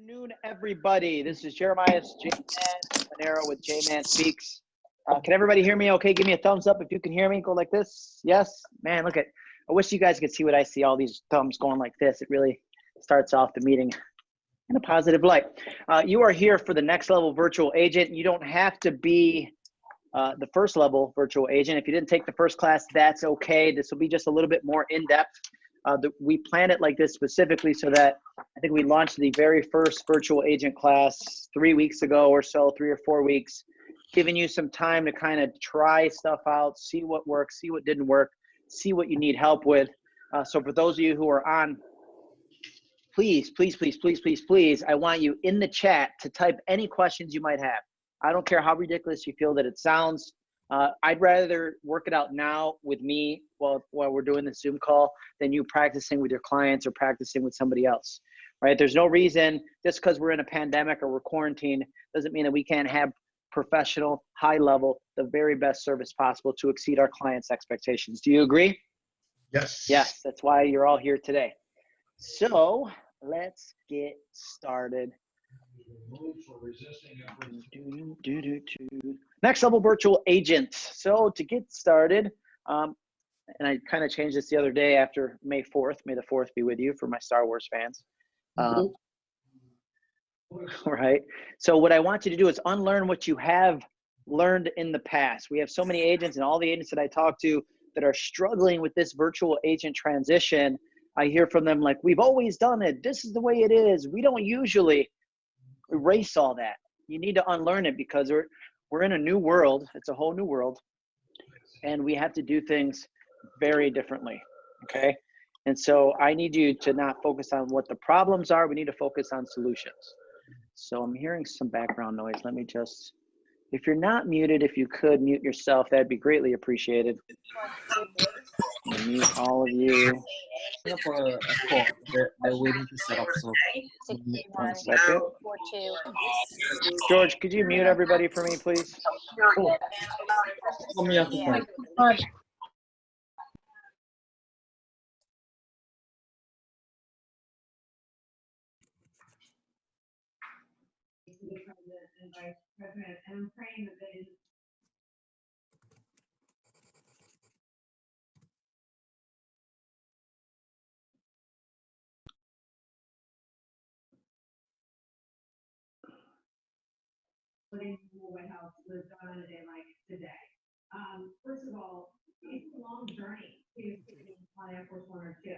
afternoon, everybody. This is Jeremiah J Man Monero with J Man Speaks. Uh, can everybody hear me? Okay, give me a thumbs up if you can hear me. Go like this. Yes, man. Look at. I wish you guys could see what I see. All these thumbs going like this. It really starts off the meeting in a positive light. Uh, you are here for the next level virtual agent. You don't have to be uh, the first level virtual agent. If you didn't take the first class, that's okay. This will be just a little bit more in depth. Uh, the, we planned it like this specifically so that I think we launched the very first virtual agent class three weeks ago or so, three or four weeks, giving you some time to kind of try stuff out, see what works, see what didn't work, see what you need help with. Uh, so for those of you who are on, please, please, please, please, please, please, I want you in the chat to type any questions you might have. I don't care how ridiculous you feel that it sounds. Uh, I'd rather work it out now with me while, while we're doing the Zoom call than you practicing with your clients or practicing with somebody else, right? There's no reason just because we're in a pandemic or we're quarantined doesn't mean that we can't have professional, high level, the very best service possible to exceed our clients' expectations. Do you agree? Yes. Yes, that's why you're all here today. So let's get started. Next level virtual agents. So to get started, um, and I kind of changed this the other day after May 4th. May the 4th be with you for my Star Wars fans. Um, right. So what I want you to do is unlearn what you have learned in the past. We have so many agents and all the agents that I talk to that are struggling with this virtual agent transition. I hear from them like, we've always done it. This is the way it is. We don't usually erase all that. You need to unlearn it because we're in a new world. It's a whole new world, and we have to do things very differently. Okay, and so I need you to not focus on what the problems are. We need to focus on solutions. So I'm hearing some background noise. Let me just, if you're not muted, if you could mute yourself, that'd be greatly appreciated. Mute all of you. for a call. They're, they're waiting to set up. So One second. George, could you mute everybody for me, please? call off the president and vice president, and I'm praying that they putting the White House was done on a day like today. Um, first of all, it's a long journey to on Air Force One or two.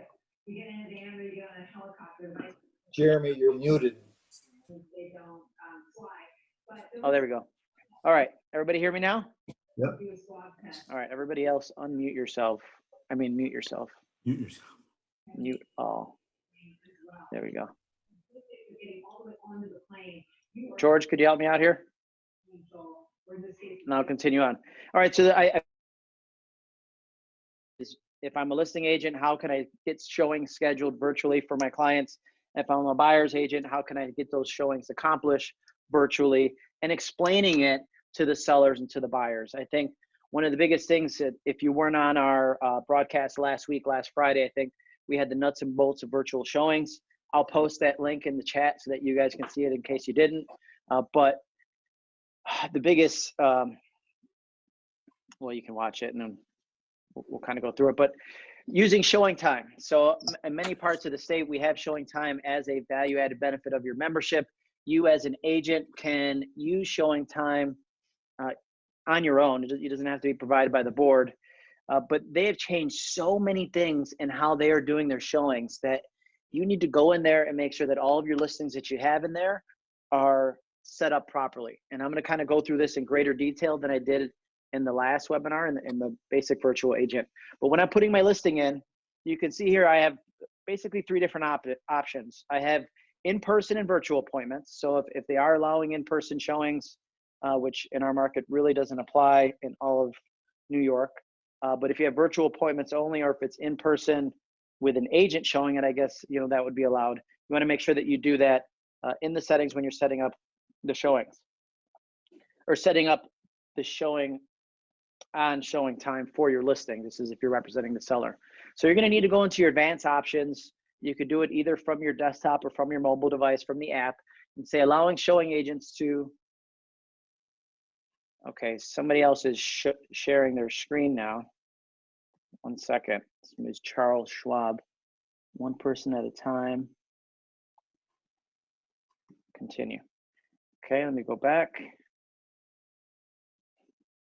You get in a van or you get on a helicopter. Jeremy, you're muted. They don't, fly. Oh, there we go. All right, everybody hear me now? do a swab test. All right, everybody else unmute yourself. I mean, mute yourself. Mute yourself. Mute all. There we go. Getting all the way onto the plane. you are George, could you help me out here? control, or in this case, And I'll continue on. All right, so I, I is- if I'm a listing agent, how can I get showings scheduled virtually for my clients? If I'm a buyer's agent, how can I get those showings accomplished virtually and explaining it to the sellers and to the buyers? I think one of the biggest things that if you weren't on our uh, broadcast last week, last Friday, I think we had the nuts and bolts of virtual showings. I'll post that link in the chat so that you guys can see it in case you didn't. Uh, but the biggest um, well you can watch it and then we'll, we'll kind of go through it but using ShowingTime so in many parts of the state we have ShowingTime as a value added benefit of your membership you as an agent can use ShowingTime uh, on your own it does- it doesn't have to be provided by the board uh, but they have changed so many things in how they are doing their showings that you need to go in there and make sure that all of your listings that you have in there are set up properly. And I'm going to kind of go through this in greater detail than I did in the last webinar in the, in the basic virtual agent. But when I'm putting my listing in, you can see here I have basically three different op- options. I have in-person and virtual appointments. So if, if they are allowing in-person showings, uh, which in our market really doesn't apply in all of New York, uh, but if you have virtual appointments only, or if it's in person with an agent showing it, I guess you know that would be allowed. You want to make sure that you do that uh, in the settings when you're setting up the showings or setting up the showing on ShowingTime for your listing. This is if you're representing the seller. So you're going to need to go into your advanced options. You could do it either from your desktop or from your mobile device from the app and say allowing showing agents to. Okay, somebody else is sh sharing their screen now. One second. This is Charles Schwab. One person at a time. Continue. Okay, let me go back.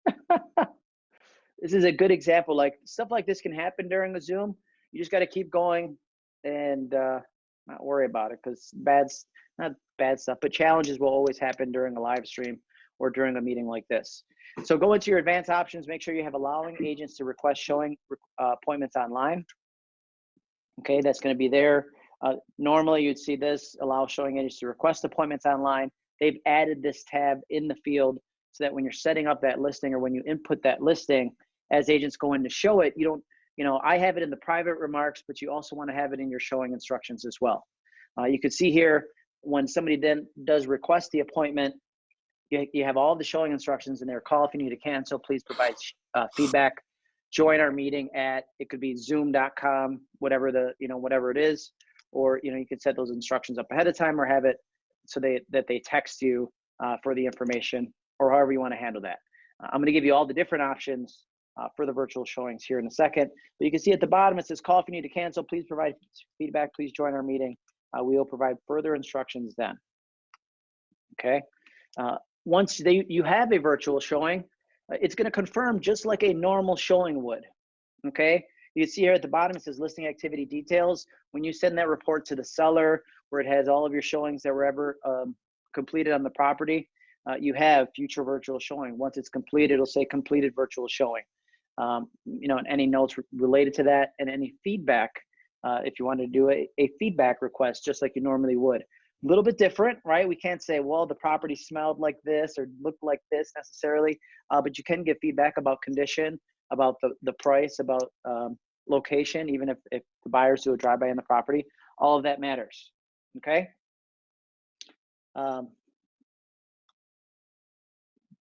this is a good example. Like stuff like this can happen during a Zoom. You just got to keep going and uh, not worry about it because bad, not bad stuff, but challenges will always happen during a live stream or during a meeting like this. So go into your advanced options. Make sure you have allowing agents to request showing uh, appointments online. Okay, that's going to be there. Uh, normally, you'd see this allow showing agents to request appointments online. They've added this tab in the field so that when you're setting up that listing or when you input that listing, as agents go in to show it, you don't, you know, I have it in the private remarks, but you also want to have it in your showing instructions as well. Uh, you can see here when somebody then does request the appointment, you, you have all the showing instructions in there. Call if you need to cancel. Please provide uh, feedback. Join our meeting at it could be Zoom.com, whatever the you know whatever it is, or you know you can set those instructions up ahead of time or have it so they that they text you uh, for the information or however you want to handle that. Uh, I'm going to give you all the different options uh, for the virtual showings here in a second. But you can see at the bottom it says call if you need to cancel. Please provide feedback. Please join our meeting. Uh, we will provide further instructions then. Okay. Uh, once they you have a virtual showing, uh, it's going to confirm just like a normal showing would. Okay. You see here at the bottom it says listing activity details. When you send that report to the seller, where it has all of your showings that were ever um, completed on the property, uh, you have future virtual showing. Once it's completed, it'll say completed virtual showing. Um, you know, and any notes related to that and any feedback, uh, if you want to do a, a feedback request, just like you normally would. A little bit different, right? We can't say, well, the property smelled like this or looked like this necessarily, uh, but you can give feedback about condition, about the, the price, about um, location, even if, if the buyers do a drive-by on the property, all of that matters, okay? Um,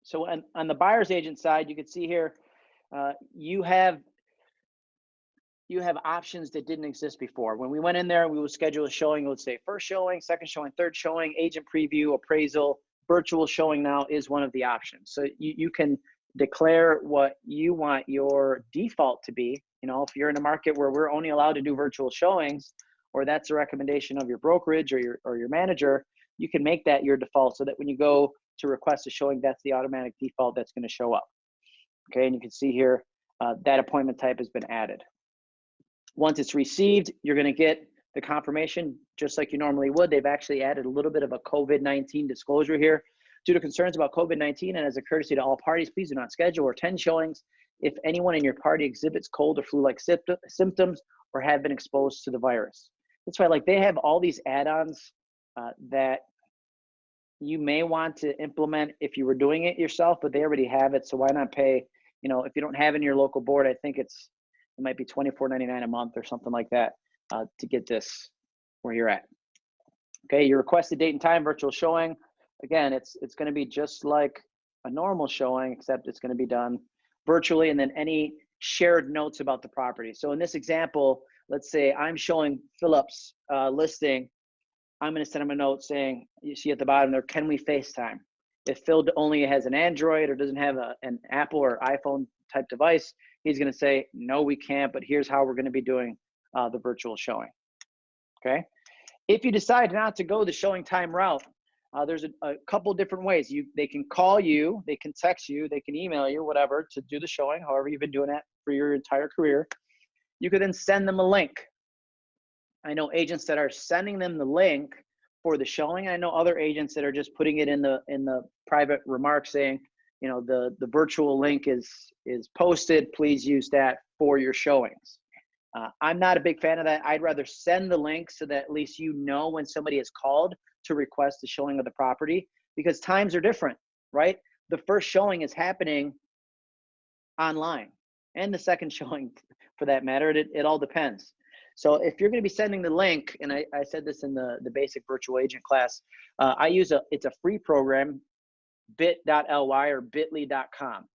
so on, on the buyer's agent side, you can see here, uh, you have you have options that didn't exist before. When we went in there, we would schedule a showing. It would say first showing, second showing, third showing, agent preview, appraisal, virtual showing now is one of the options. So you, you can declare what you want your default to be. You know, if you're in a market where we're only allowed to do virtual showings, or that's a recommendation of your brokerage or your or your manager, you can make that your default so that when you go to request a showing, that's the automatic default that's going to show up. Okay, and you can see here uh, that appointment type has been added. Once it's received, you're going to get the confirmation just like you normally would. They've actually added a little bit of a COVID-19 disclosure here. Due to concerns about COVID-19 and as a courtesy to all parties, please do not schedule or attend showings if anyone in your party exhibits cold or flu-like symptoms or have been exposed to the virus. That's why like they have all these add-ons uh, that you may want to implement if you were doing it yourself, but they already have it. So why not pay, you know, if you don't have in your local board, I think it's it might be $24.99 a month or something like that uh, to get this where you're at. Okay, your requested date and time virtual showing. Again, it's it's going to be just like a normal showing, except it's going to be done virtually, and then any shared notes about the property. So in this example, let's say I'm showing Phillips uh, listing. I'm going to send him a note saying, you see at the bottom there, can we FaceTime? If Phil only has an Android or doesn't have a, an Apple or iPhone type device, he's going to say, no, we can't, but here's how we're going to be doing uh, the virtual showing. Okay. If you decide not to go the ShowingTime route, uh, there's a, a, couple different ways. You they can call you, they can text you, they can email you, whatever, to do the showing. However, you've been doing that for your entire career. You could then send them a link. I know agents that are sending them the link for the showing. I know other agents that are just putting it in the in the private remarks saying, you know, the the virtual link is is posted. Please use that for your showings. Uh, I'm not a big fan of that. I'd rather send the link so that at least you know when somebody is called to request the showing of the property because times are different, right? The first showing is happening online and the second showing for that matter. It, it all depends. So if you're going to be sending the link, and I, I said this in the, the basic virtual agent class, uh, I use a, it's a free program, bit.ly or bit.ly.com.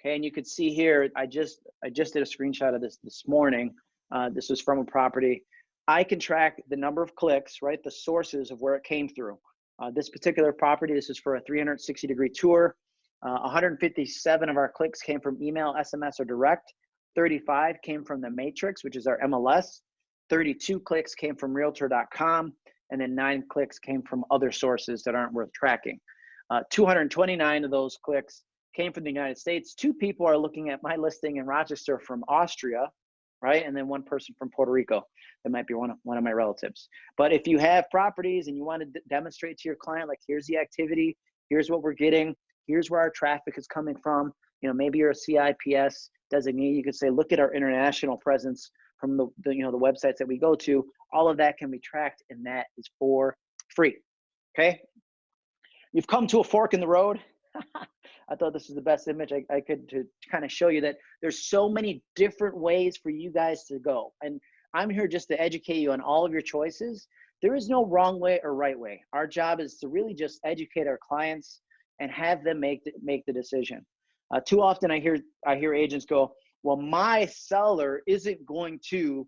Okay, and you could see here, I just, I just did a screenshot of this this morning. Uh, this was from a property I can track the number of clicks, right? The sources of where it came through. Uh, this particular property, this is for a 360 degree tour. Uh, 157 of our clicks came from email, SMS, or direct. 35 came from the Matrix, which is our MLS. 32 clicks came from Realtor.com, and then nine clicks came from other sources that aren't worth tracking. Uh, 229 of those clicks came from the United States. Two people are looking at my listing in Rochester from Austria, right? And then one person from Puerto Rico. That might be one of, one of my relatives. But if you have properties and you want to demonstrate to your client, like, here's the activity, here's what we're getting, here's where our traffic is coming from. You know, maybe you're a CIPS designee. You could say, look at our international presence from the, the you know the websites that we go to. All of that can be tracked, and that is for free. Okay. You've come to a fork in the road. I thought this was the best image I, I could to kind of show you that there's so many different ways for you guys to go. And I'm here just to educate you on all of your choices. There is no wrong way or right way. Our job is to really just educate our clients and have them make the, make the decision. Uh, too often I hear I hear agents go, "Well, my seller isn't going to."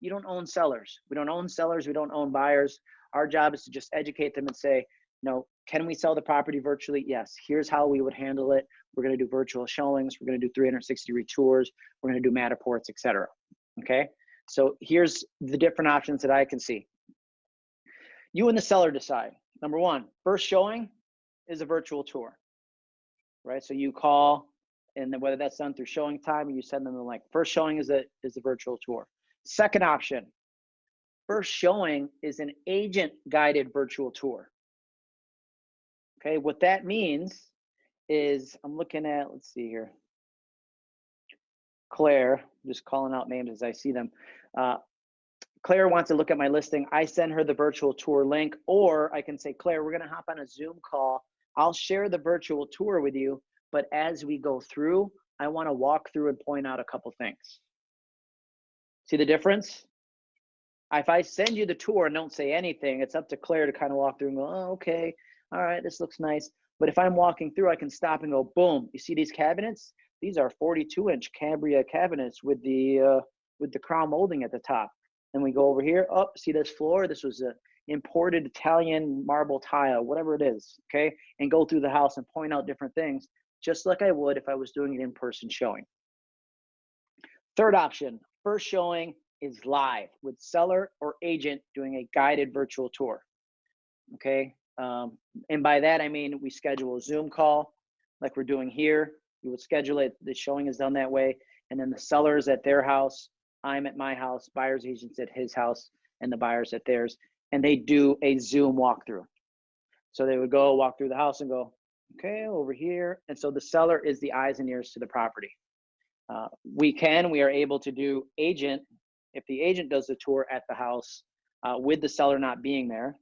You don't own sellers. We don't own sellers. We don't own buyers. Our job is to just educate them and say, "No, can we sell the property virtually? Yes. Here's how we would handle it. We're going to do virtual showings. We're going to do 360 degree tours. We're going to do Matterports, etc. Okay. So here's the different options that I can see. You and the seller decide. Number one, first showing is a virtual tour, right? So you call, and then whether that's done through ShowingTime or you send them the link. First showing is a is a virtual tour. Second option, first showing is an agent guided virtual tour. Okay, what that means is I'm looking at, let's see here. Claire, just calling out names as I see them. Uh, Claire wants to look at my listing. I send her the virtual tour link, or I can say, Claire, we're going to hop on a Zoom call. I'll share the virtual tour with you, but as we go through, I want to walk through and point out a couple things. See the difference? If I send you the tour and don't say anything, it's up to Claire to kind of walk through and go, oh, okay, all right, this looks nice. But if I'm walking through, I can stop and go, boom, you see these cabinets? These are 42 inch Cambria cabinets with the uh, with the crown molding at the top. Then we go over here, up, oh, see this floor? This was a imported Italian marble tile, whatever it is, okay? And go through the house and point out different things, just like I would if I was doing an in-person showing. Third option, first showing is live with seller or agent doing a guided virtual tour, okay? Um, and by that, I mean, we schedule a Zoom call like we're doing here. You would schedule it, the showing is done that way. And then the sellers at their house, I'm at my house, buyer's agents at his house, and the buyers at theirs. And they do a Zoom walkthrough. So they would go walk through the house and go, okay, over here. And so the seller is the eyes and ears to the property. Uh, we can, we are able to do agent, if the agent does the tour at the house uh, with the seller not being there,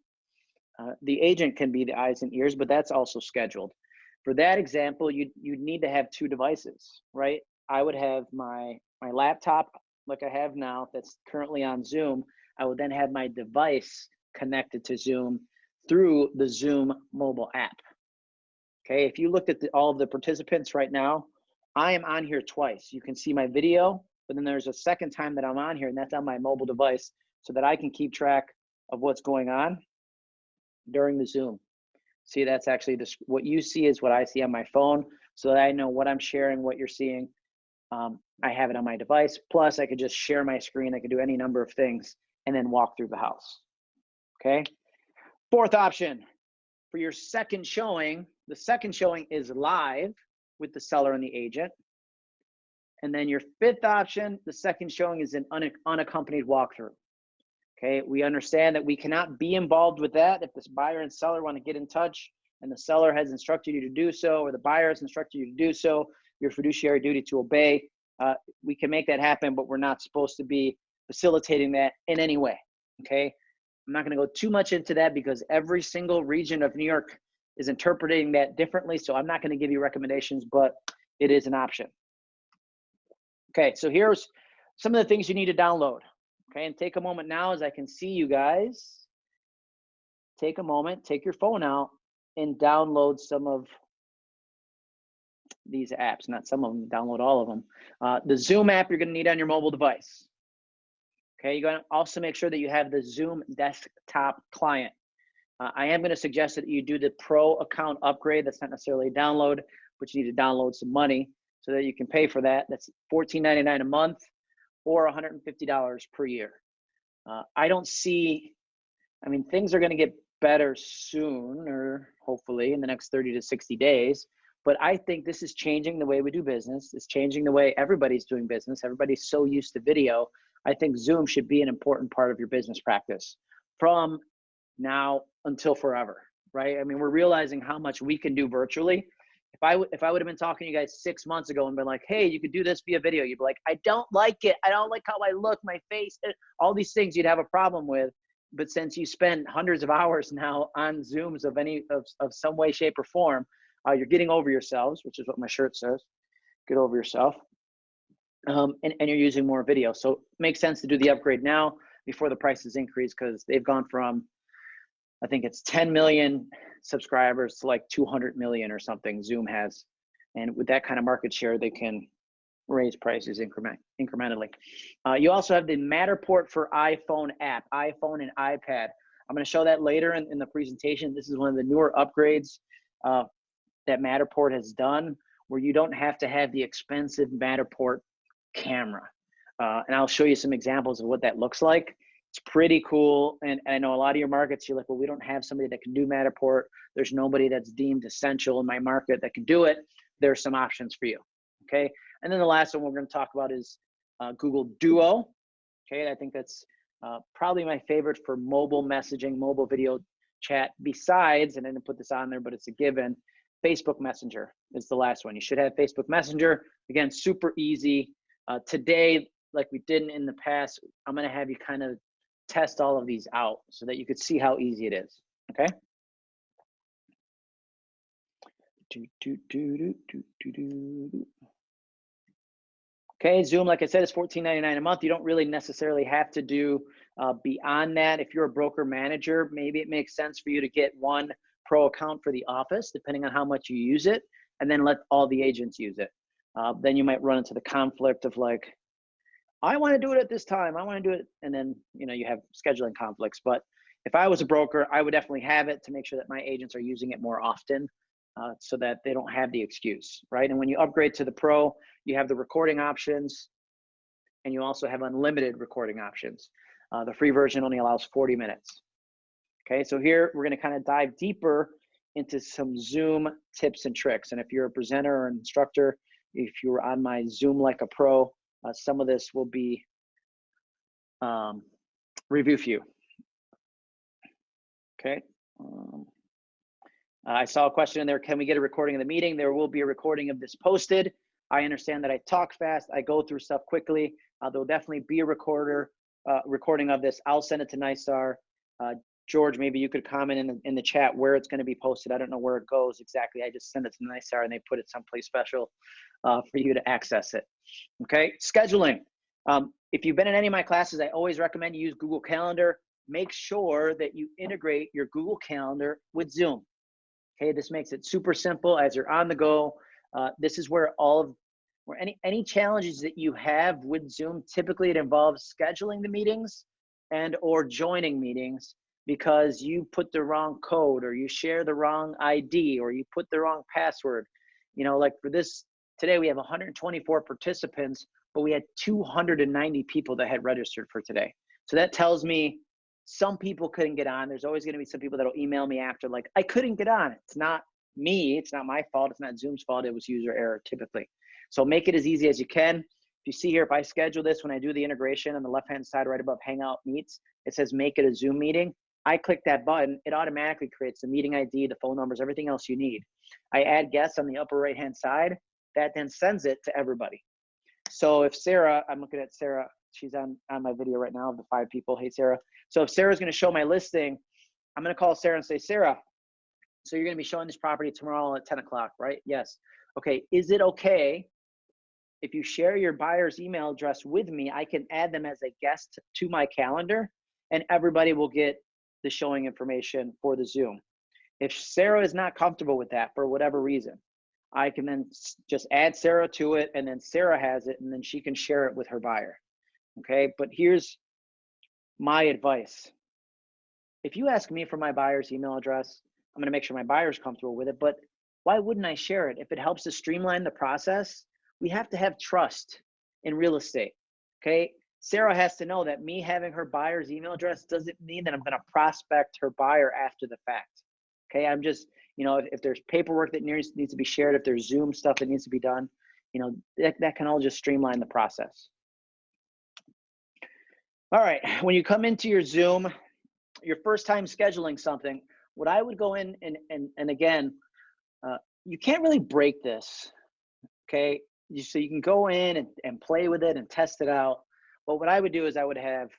uh, the agent can be the eyes and ears, but that's also scheduled. For that example, you you need to have two devices, right? I would have my my laptop like I have now that's currently on Zoom. I would then have my device connected to Zoom through the Zoom mobile app. Okay, if you looked at the, all of the participants right now, I am on here twice. You can see my video, but then there's a second time that I'm on here, and that's on my mobile device so that I can keep track of what's going on during the Zoom. See, that's actually this, what you see is what I see on my phone so that I know what I'm sharing, what you're seeing. Um, I have it on my device. Plus, I could just share my screen. I could do any number of things and then walk through the house. Okay. Fourth option for your second showing, the second showing is live with the seller and the agent. And then your fifth option, the second showing is an unaccompanied walkthrough. Okay, we understand that we cannot be involved with that if this buyer and seller want to get in touch and the seller has instructed you to do so or the buyer has instructed you to do so, your fiduciary duty to obey. Uh, we can make that happen, but we're not supposed to be facilitating that in any way. Okay, I'm not going to go too much into that because every single region of New York is interpreting that differently. So I'm not going to give you recommendations, but it is an option. Okay, so here's some of the things you need to download. Okay, and take a moment now as I can see you guys. Take a moment, take your phone out and download some of these apps, not some of them, download all of them. Uh, the Zoom app you're gonna need on your mobile device. Okay, you're gonna also make sure that you have the Zoom desktop client. Uh, I am gonna suggest that you do the pro account upgrade. That's not necessarily a download, but you need to download some money so that you can pay for that. That's $14.99 a month or $150 per year. Uh, I don't see, I mean, things are gonna get better soon or hopefully in the next 30 to 60 days. But I think this is changing the way we do business. It's changing the way everybody's doing business. Everybody's so used to video. I think Zoom should be an important part of your business practice from now until forever, right? I mean, we're realizing how much we can do virtually. If I would if I would have been talking to you guys six months ago and been like, "Hey, you could do this via video," you'd be like, "I don't like it. I don't like how I look, my face, eh," all these things you'd have a problem with. But since you spend hundreds of hours now on Zooms of any of, of some way, shape, or form, uh, you're getting over yourselves, which is what my shirt says. Get over yourself um, and, and you're using more video. So it makes sense to do the upgrade now before the prices increase because they've gone from, I think it's 10 million subscribers to like 200 million or something Zoom has. And with that kind of market share, they can raise prices increment, incrementally. Uh, you also have the Matterport for iPhone app, iPhone and iPad. I'm going to show that later in, in the presentation. This is one of the newer upgrades uh, that Matterport has done where you don't have to have the expensive Matterport camera. Uh, and I'll show you some examples of what that looks like. It's pretty cool. And, and I know a lot of your markets, you're like, well, we don't have somebody that can do Matterport. There's nobody that's deemed essential in my market that can do it. There's some options for you. Okay. And then the last one we're going to talk about is uh, Google Duo. Okay. I think that's uh, probably my favorite for mobile messaging, mobile video chat, besides, and I didn't put this on there, but it's a given. Facebook Messenger is the last one. You should have Facebook Messenger. Again, super easy. Uh, today, like we didn't in the past, I'm going to have you kind of test all of these out so that you could see how easy it is. Okay. Okay, Zoom, like I said, is $14.99 a month. You don't really necessarily have to do uh, beyond that. If you're a broker manager, maybe it makes sense for you to get one pro account for the office, depending on how much you use it, and then let all the agents use it. Uh, then you might run into the conflict of like, I want to do it at this time. I want to do it, and then you know you have scheduling conflicts. But if I was a broker, I would definitely have it to make sure that my agents are using it more often, uh, so that they don't have the excuse, right? And when you upgrade to the pro, you have the recording options, and you also have unlimited recording options. Uh, the free version only allows 40 minutes. Okay, so here we're going to kind of dive deeper into some Zoom tips and tricks. And if you're a presenter or an instructor, if you're on my Zoom like a pro, uh, some of this will be um, review for you. Okay. Um, I saw a question in there. Can we get a recording of the meeting? There will be a recording of this posted. I understand that I talk fast. I go through stuff quickly. Uh, there'll definitely be a recorder uh, recording of this. I'll send it to NYSAR. Uh, George, maybe you could comment in the, in the chat where it's going to be posted. I don't know where it goes exactly. I just send it to NYSAR and they put it someplace special uh, for you to access it. Okay, scheduling. Um, if you've been in any of my classes, I always recommend you use Google Calendar. Make sure that you integrate your Google Calendar with Zoom. Okay, this makes it super simple as you're on the go. Uh, this is where all of where any any challenges that you have with Zoom, typically it involves scheduling the meetings and or joining meetings because you put the wrong code or you share the wrong ID or you put the wrong password. You know, like for this today we have 124 participants, but we had 290 people that had registered for today. So that tells me some people couldn't get on. There's always going to be some people that'll email me after like I couldn't get on. It's not me, it's not my fault, it's not Zoom's fault, it was user error typically. So make it as easy as you can. If you see here, if I schedule this when I do the integration on the left-hand side right above Hangout Meets, it says make it a Zoom meeting. I click that button, it automatically creates the meeting ID, the phone numbers, everything else you need. I add guests on the upper right hand side, that then sends it to everybody. So if Sarah, I'm looking at Sarah, she's on, on my video right now of the five people. Hey, Sarah. So if Sarah's gonna show my listing, I'm gonna call Sarah and say, Sarah, so you're gonna be showing this property tomorrow at 10 o'clock, right? Yes. Okay, is it okay if you share your buyer's email address with me, I can add them as a guest to my calendar and everybody will get the showing information for the Zoom. If Sarah is not comfortable with that for whatever reason, I can then just add Sarah to it and then Sarah has it and then she can share it with her buyer. Okay, but here's my advice. If you ask me for my buyer's email address, I'm going to make sure my buyer's comfortable with it, but why wouldn't I share it? If it helps to streamline the process, we have to have trust in real estate. Okay. Sarah has to know that me having her buyer's email address doesn't mean that I'm going to prospect her buyer after the fact. Okay. I'm just, you know, if, if there's paperwork that needs, needs to be shared, if there's Zoom stuff that needs to be done, you know, that, that can all just streamline the process. All right. When you come into your Zoom, your first time scheduling something, what I would go in and, and, and again, uh, you can't really break this. Okay. You, so you can go in and, and play with it and test it out. But what I would do is I would have,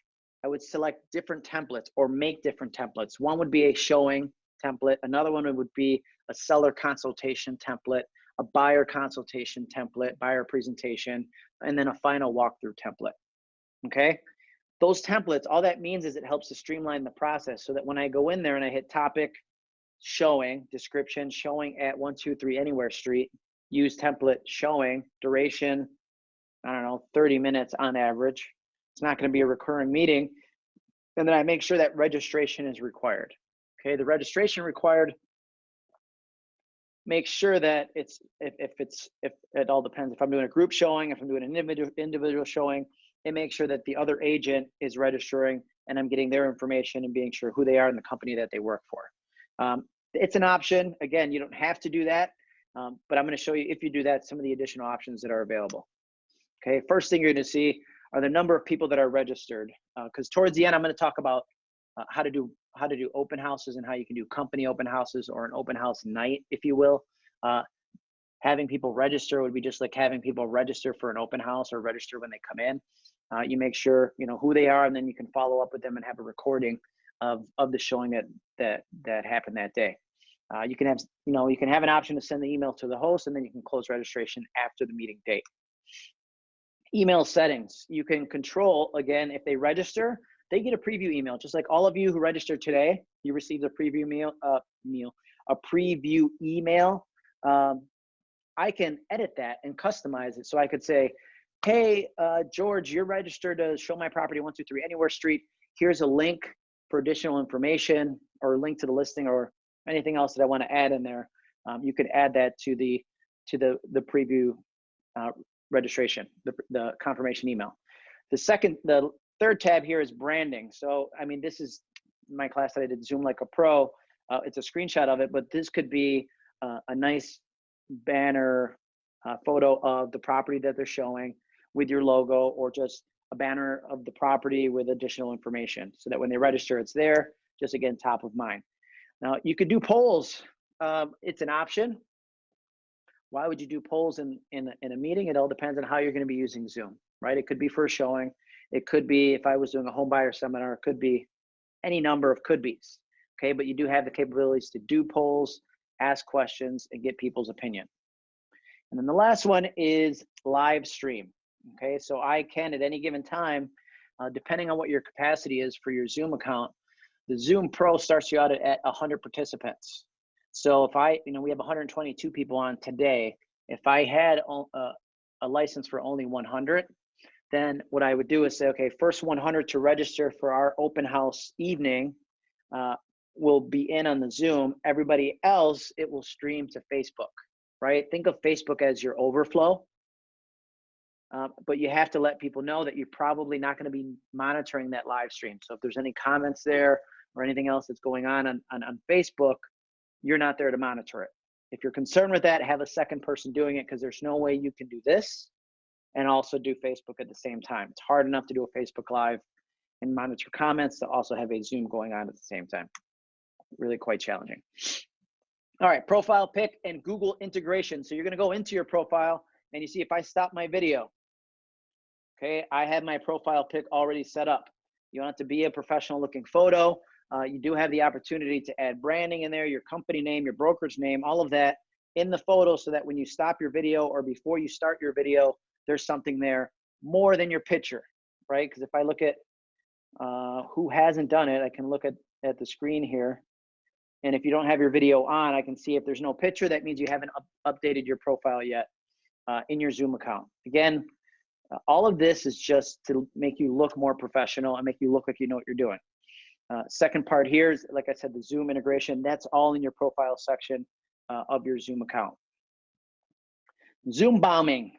I would select different templates or make different templates. One would be a showing template. Another one would be a seller consultation template, a buyer consultation template, buyer presentation, and then a final walkthrough template. Okay. Those templates, all that means is it helps to streamline the process so that when I go in there and I hit topic, showing, description, showing at 123 Anywhere Street, use template showing, duration, I don't know, 30 minutes on average. It's not going to be a recurring meeting. And then I make sure that registration is required. Okay, the registration required make sure that it's if, if it's if it all depends if i'm doing a group showing if i'm doing an individual individual showing it makes sure that the other agent is registering and i'm getting their information and being sure who they are and the company that they work for um, it's an option again you don't have to do that um, but i'm going to show you if you do that some of the additional options that are available okay first thing you're going to see are the number of people that are registered because uh, towards the end i'm going to talk about uh, how to do how to do open houses and how you can do company open houses or an open house night, if you will. Uh, having people register would be just like having people register for an open house or register when they come in. Uh, you make sure you know who they are, and then you can follow up with them and have a recording of of the showing that that that happened that day. Uh, you can have you know you can have an option to send the email to the host, and then you can close registration after the meeting date. Email settings you can control again if they register they get a preview email, just like all of you who registered today. You received a preview meal, uh, meal, a preview email. Um, I can edit that and customize it. So I could say, "Hey, uh, George, you're registered to show my property 123 Anywhere Street. Here's a link for additional information, or a link to the listing, or anything else that I want to add in there. Um, you could add that to the to the the preview uh, registration, the the confirmation email. The second, the Third tab here is branding. So, I mean, this is my class that I did Zoom like a pro. Uh, it's a screenshot of it, but this could be uh, a nice banner uh, photo of the property that they're showing with your logo or just a banner of the property with additional information so that when they register, it's there, just again, top of mind. Now, you could do polls. Um, it's an option. Why would you do polls in, in, in a meeting? It all depends on how you're going to be using Zoom, right? It could be for a showing. It could be if I was doing a home buyer seminar, it could be any number of could be's. Okay, but you do have the capabilities to do polls, ask questions, and get people's opinion. And then the last one is live stream. Okay, so I can at any given time, uh, depending on what your capacity is for your Zoom account, the Zoom Pro starts you out at, at 100 participants. So if I, you know, we have 122 people on today. If I had a, uh, a license for only 100, then what I would do is say, okay, first 100 to register for our open house evening uh, will be in on the Zoom. Everybody else, it will stream to Facebook, right? Think of Facebook as your overflow. Uh, but you have to let people know that you're probably not going to be monitoring that live stream. So if there's any comments there or anything else that's going on on, on, on Facebook, you're not there to monitor it. If you're concerned with that, have a second person doing it because there's no way you can do this and also do Facebook at the same time. It's hard enough to do a Facebook Live and monitor comments to also have a Zoom going on at the same time. Really quite challenging. All right, profile pic and Google integration. So you're gonna go into your profile and you see if I stop my video, okay, I have my profile pic already set up. You don't have to be a professional looking photo. Uh, you do have the opportunity to add branding in there, your company name, your brokerage name, all of that in the photo so that when you stop your video or before you start your video, there's something there more than your picture, right? Because if I look at uh, who hasn't done it, I can look at, at the screen here. And if you don't have your video on, I can see if there's no picture, that means you haven't up updated your profile yet uh, in your Zoom account. Again, Uh, all of this is just to make you look more professional and make you look like you know what you're doing. Uh, second part here is, like I said, the Zoom integration. That's all in your profile section uh, of your Zoom account. Zoom bombing.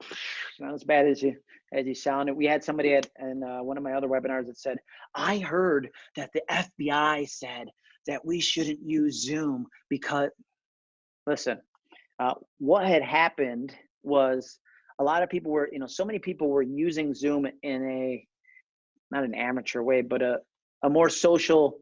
Not as bad as you as you sound. We had somebody at in uh, one of my other webinars that said, "I heard that the FBI said that we shouldn't use Zoom because." Listen, uh, what had happened was a lot of people were, you know, so many people were using Zoom in a not an amateur way, but a a more social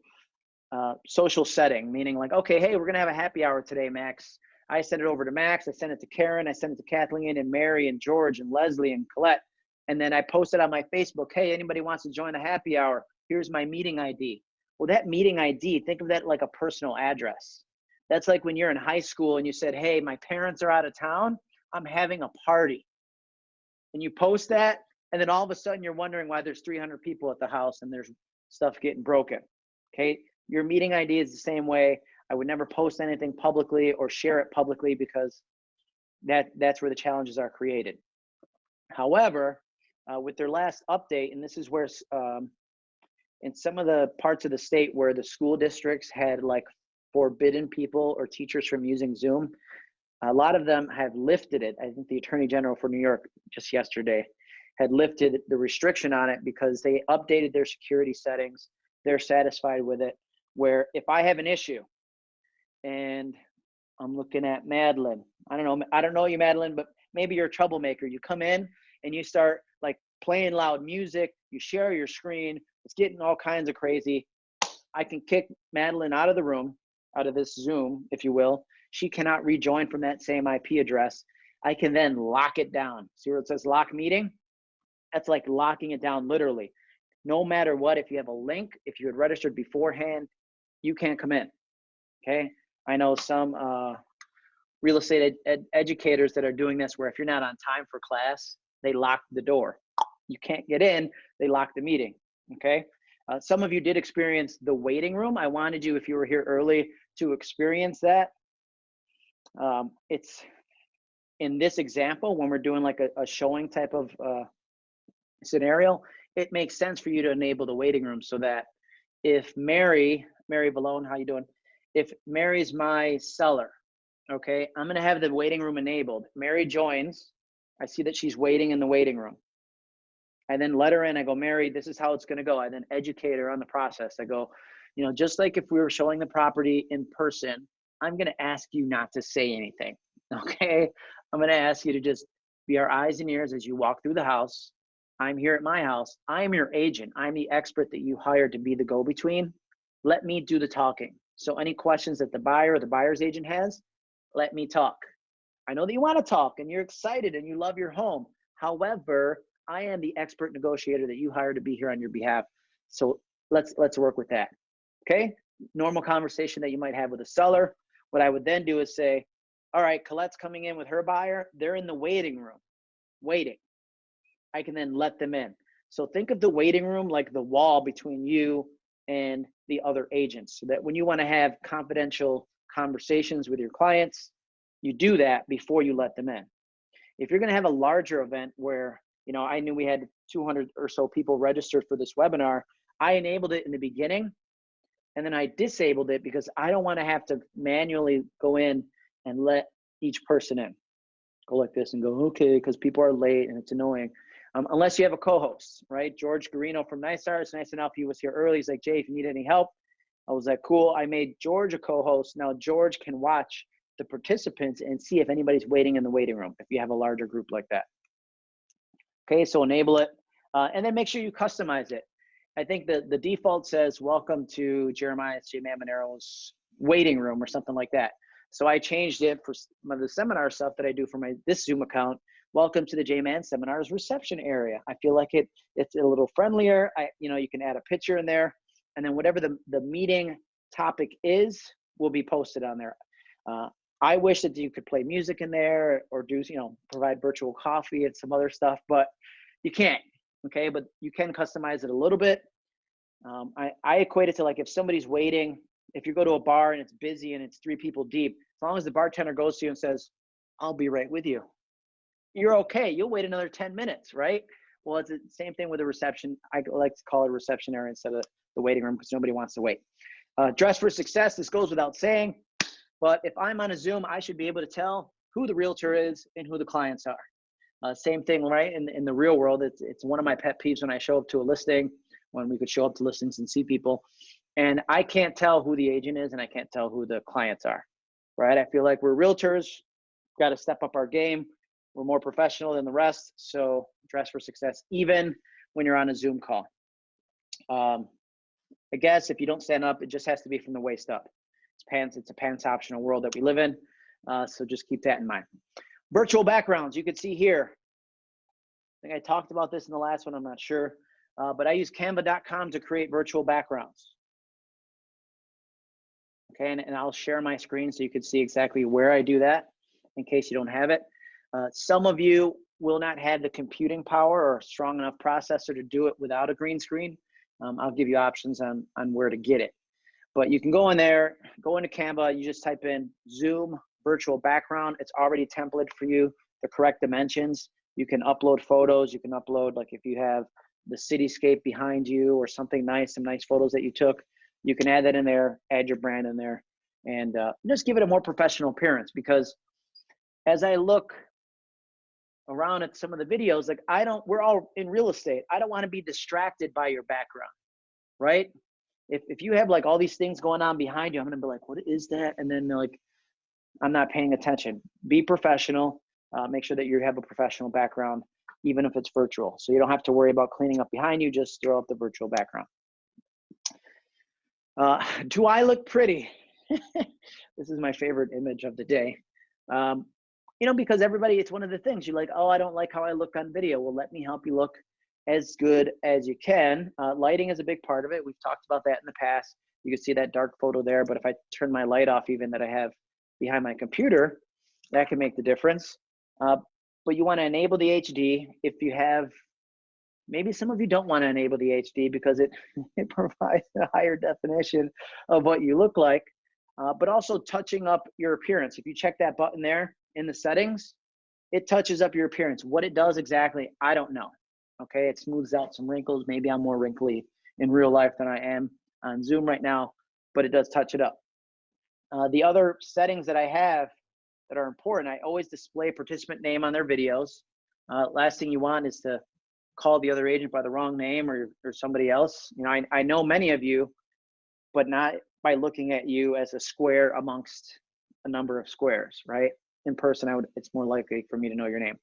uh, social setting, meaning like, okay, hey, we're gonna have a happy hour today, Max. I sent it over to Max. I sent it to Karen. I sent it to Kathleen and Mary and George and Leslie and Colette. And then I posted on my Facebook, hey, anybody wants to join the happy hour? Here's my meeting ID. Well, that meeting ID, think of that like a personal address. That's like when you're in high school and you said, hey, my parents are out of town. I'm having a party. And you post that, and then all of a sudden you're wondering why there's 300 people at the house and there's stuff getting broken. Okay. Your meeting ID is the same way. I would never post anything publicly or share it publicly because that that's where the challenges are created. However, uh, with their last update, and this is where um, in some of the parts of the state where the school districts had like forbidden people or teachers from using Zoom, a lot of them have lifted it. I think the Attorney General for New York just yesterday had lifted the restriction on it because they updated their security settings. They're satisfied with it. Where if I have an issue and I'm looking at Madeline, I don't know, I don't know you, Madeline, but maybe you're a troublemaker. You come in and you start like playing loud music, you share your screen, it's getting all kinds of crazy. I can kick Madeline out of the room, out of this Zoom, if you will. She cannot rejoin from that same IP address. I can then lock it down. See where it says lock meeting? That's like locking it down literally. No matter what, if you have a link, if you had registered beforehand, you can't come in. Okay. I know some uh, real estate ed ed educators that are doing this where if you're not on time for class, they lock the door. You can't get in, they lock the meeting. Okay. Uh, some of you did experience the waiting room. I wanted you, if you were here early, to experience that. Um, it's in this example, when we're doing like a, a showing type of uh, scenario, it makes sense for you to enable the waiting room so that if Mary, Mary Valone, how you doing? If Mary's my seller, okay, I'm gonna have the waiting room enabled. Mary joins, I see that she's waiting in the waiting room. I then let her in, I go, Mary, this is how it's gonna go. I then educate her on the process. I go, you know, just like if we were showing the property in person, I'm gonna ask you not to say anything, okay? I'm gonna ask you to just be our eyes and ears as you walk through the house. I'm here at my house. I'm your agent. I'm the expert that you hired to be the go between. Let me do the talking. So, any questions that the buyer or the buyer's agent has, let me talk. I know that you want to talk and you're excited and you love your home. However, I am the expert negotiator that you hired to be here on your behalf. So let's let's work with that. Okay? Normal conversation that you might have with a seller. What I would then do is say, all right, Colette's coming in with her buyer. They're in the waiting room, waiting. I can then let them in. So think of the waiting room like the wall between you and the other agents so that when you want to have confidential conversations with your clients, you do that before you let them in. If you're going to have a larger event where, you know, I knew we had 200 or so people registered for this webinar, I enabled it in the beginning and then I disabled it because I don't want to have to manually go in and let each person in. Go like this and go, okay, because people are late and it's annoying um, unless you have a co-host, right? George Garino from NYSAR, nice enough. He was here early. He's like, Jay, if you need any help, I was like, cool. I made George a co-host. Now George can watch the participants and see if anybody's waiting in the waiting room. If you have a larger group like that. Okay, so enable it, uh, and then make sure you customize it. I think the the default says welcome to Jeremiah J. Mamanero's waiting room or something like that. So I changed it for some of the seminar stuff that I do for my this Zoom account welcome to the J-Man Seminars reception area. I feel like it it's a little friendlier. I you know you can add a picture in there, and then whatever the the meeting topic is will be posted on there. Uh, I wish that you could play music in there or do you know provide virtual coffee and some other stuff, but you can't. Okay, but you can customize it a little bit. Um, I I equate it to like if somebody's waiting. If you go to a bar and it's busy and it's three people deep, as long as the bartender goes to you and says, "I'll be right with you," you're okay. You'll wait another 10 minutes, right? Well, it's the same thing with a reception. I like to call it a reception area instead of the waiting room because nobody wants to wait. Uh, dress for success. This goes without saying, but if I'm on a Zoom, I should be able to tell who the realtor is and who the clients are. Uh, same thing, right? In, in the real world, it's, it's one of my pet peeves when I show up to a listing, when we could show up to listings and see people, and I can't tell who the agent is and I can't tell who the clients are, right? I feel like we're realtors, got to step up our game. We're more professional than the rest, so dress for success, even when you're on a Zoom call. Um, I guess if you don't stand up, it just has to be from the waist up. It's pants. It's a pants optional world that we live in, uh, so just keep that in mind. Virtual backgrounds. You can see here. I think I talked about this in the last one. I'm not sure, uh, but I use Canva.com to create virtual backgrounds. Okay, and, and I'll share my screen so you can see exactly where I do that in case you don't have it. Uh, some of you will not have the computing power or strong enough processor to do it without a green screen. Um, I'll give you options on, on where to get it. But you can go in there, go into Canva, you just type in Zoom virtual background. It's already templated for you, the correct dimensions. You can upload photos. You can upload, like if you have the cityscape behind you or something nice, some nice photos that you took, you can add that in there, add your brand in there, and uh, just give it a more professional appearance because as I look around at some of the videos, like I don't, we're all in real estate. I don't want to be distracted by your background, right? If, if you have like all these things going on behind you, I'm to be like, what is that? And then like, I'm not paying attention. Be professional. Uh, make sure that you have a professional background, even if it's virtual. So you don't have to worry about cleaning up behind you. Just throw up the virtual background. Uh, do I look pretty? this is my favorite image of the day. Um, you know, because everybody, it's one of the things you're like, oh, I don't like how I look on video. Well, let me help you look as good as you can. Uh, lighting is a big part of it. We've talked about that in the past. You can see that dark photo there, but if I turn my light off, even that I have behind my computer, that can make the difference. Uh, but you want to enable the HD if you have, maybe some of you don't want to enable the HD because it, it provides a higher definition of what you look like, uh, but also touching up your appearance. If you check that button there in the settings, it touches up your appearance. What it does exactly, I don't know. Okay, it smooths out some wrinkles. Maybe I'm more wrinkly in real life than I am on Zoom right now, but it does touch it up. Uh, the other settings that I have that are important, I always display participant name on their videos. Uh, last thing you want is to call the other agent by the wrong name or, or somebody else. You know, I, I know many of you, but not by looking at you as a square amongst a number of squares, right? In person, I would, it's more likely for me to know your name.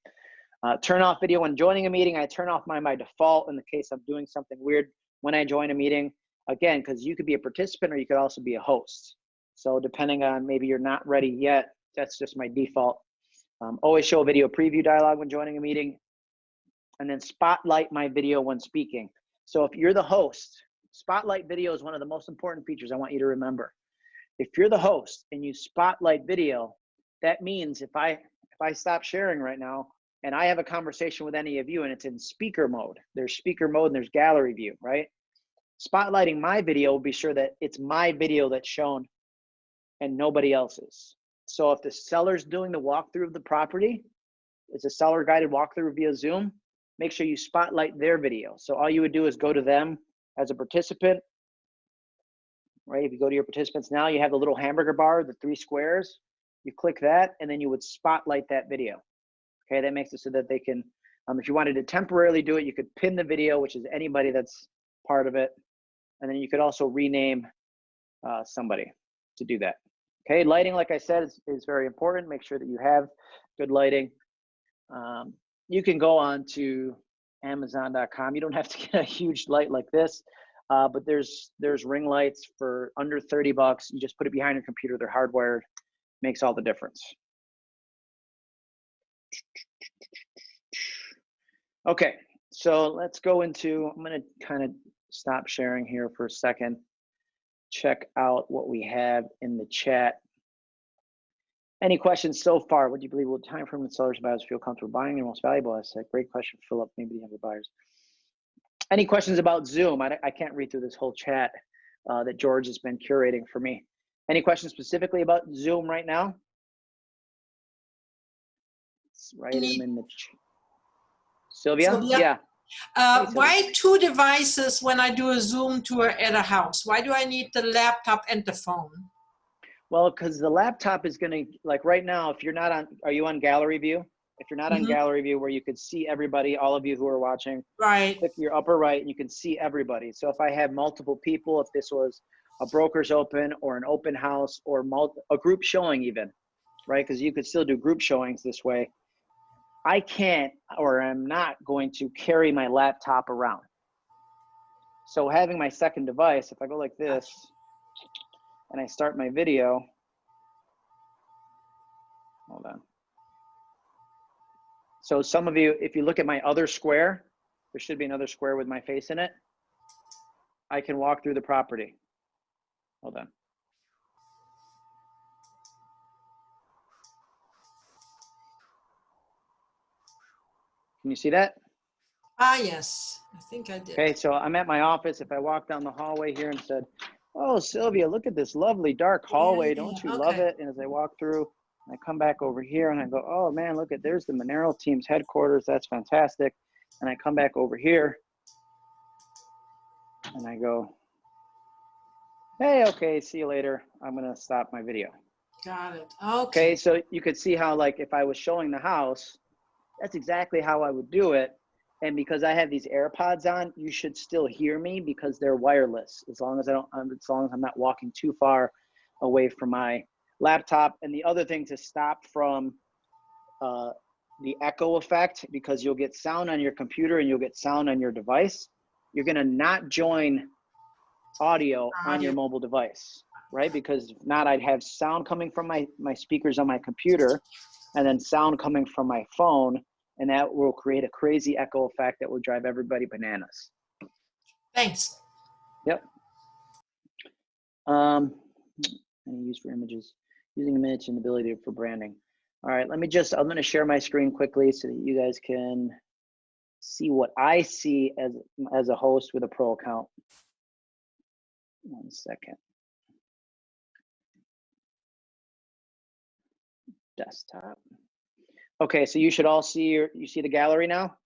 Uh, turn off video when joining a meeting. I turn off mine by default in the case I'm doing something weird when I join a meeting. Again, because you could be a participant or you could also be a host. So depending on maybe you're not ready yet, that's just my default. Um, always show a video preview dialog when joining a meeting and then spotlight my video when speaking. So if you're the host, spotlight video is one of the most important features I want you to remember. If you're the host and you spotlight video, that means if I if I stop sharing right now and I have a conversation with any of you and it's in speaker mode, there's speaker mode and there's gallery view, right? Spotlighting my video will be sure that it's my video that's shown and nobody else's. So if the seller's doing the walkthrough of the property, it's a seller guided walkthrough via Zoom, make sure you spotlight their video. So all you would do is go to them as a participant, right? If you go to your participants now, you have the little hamburger bar, the three squares. You click that, and then you would spotlight that video. Okay, that makes it so that they can, um, if you wanted to temporarily do it, you could pin the video, which is anybody that's part of it. And then you could also rename uh, somebody to do that. Okay, lighting, like I said, is, is very important. Make sure that you have good lighting. Um, you can go on to Amazon.com. You don't have to get a huge light like this, uh, but there's there's ring lights for under 30 bucks. You just put it behind your computer. They're hardwired. Makes all the difference. Okay, so let's go into, I'm gonna kind of stop sharing here for a second. Check out what we have in the chat. Any questions so far? What do you believe will time frame and sellers and buyers feel comfortable buying your most valuable asset? Great question, Philip. Maybe the other buyers. Any questions about Zoom? I, I can't read through this whole chat uh, that George has been curating for me. Any questions specifically about Zoom right now? let's write them in the. Sylvia? Sylvia? Yeah. Uh, Hey, why two devices when I do a Zoom tour at a house? Why do I need the laptop and the phone? Well, because the laptop is gonna, like right now, if you're not on, are you on gallery view? If you're not on Mhm. gallery view where you could see everybody, all of you who are watching, Right. click your upper right and you can see everybody. So if I have multiple people, if this was a broker's open or an open house or mul- a group showing even, right? Because you could still do group showings this way. I can't or I'm not going to carry my laptop around. So having my second device, if I go like this and I start my video, hold on. So some of you, if you look at my other square, there should be another square with my face in it. I can walk through the property. Hold on. Can you see that? Ah, yes. I think I did. Okay, so I'm at my office. If I walk down the hallway here and said, "Oh, Sylvia, look at this lovely dark hallway. yeah, Don't you love it?" And as I walk through, I come back over here and I go, "Oh man, look at there's the Monero team's headquarters. That's fantastic." And I come back over here and I go, "Hey, okay, see you later. I'm gonna stop my video." Got it. Okay, Okay. so you could see how like if I was showing the house, that's exactly how I would do it. And because I have these AirPods on, you should still hear me because they're wireless. As long as I don't, um, as long as I'm not walking too far away from my laptop. And the other thing to stop from uh, the echo effect, because you'll get sound on your computer and you'll get sound on your device. You're gonna not join audio on your mobile device, right? Because if not, I'd have sound coming from my my speakers on my computer, and then sound coming from my phone, and that will create a crazy echo effect that will drive everybody bananas. Thanks. Yep. Um, any use for images, using image and ability for branding. All right, let me just, I'm gonna share my screen quickly so that you guys can see what I see as, as a host with a pro account. One second. Desktop. Okay, so you should all see your, you see the gallery now?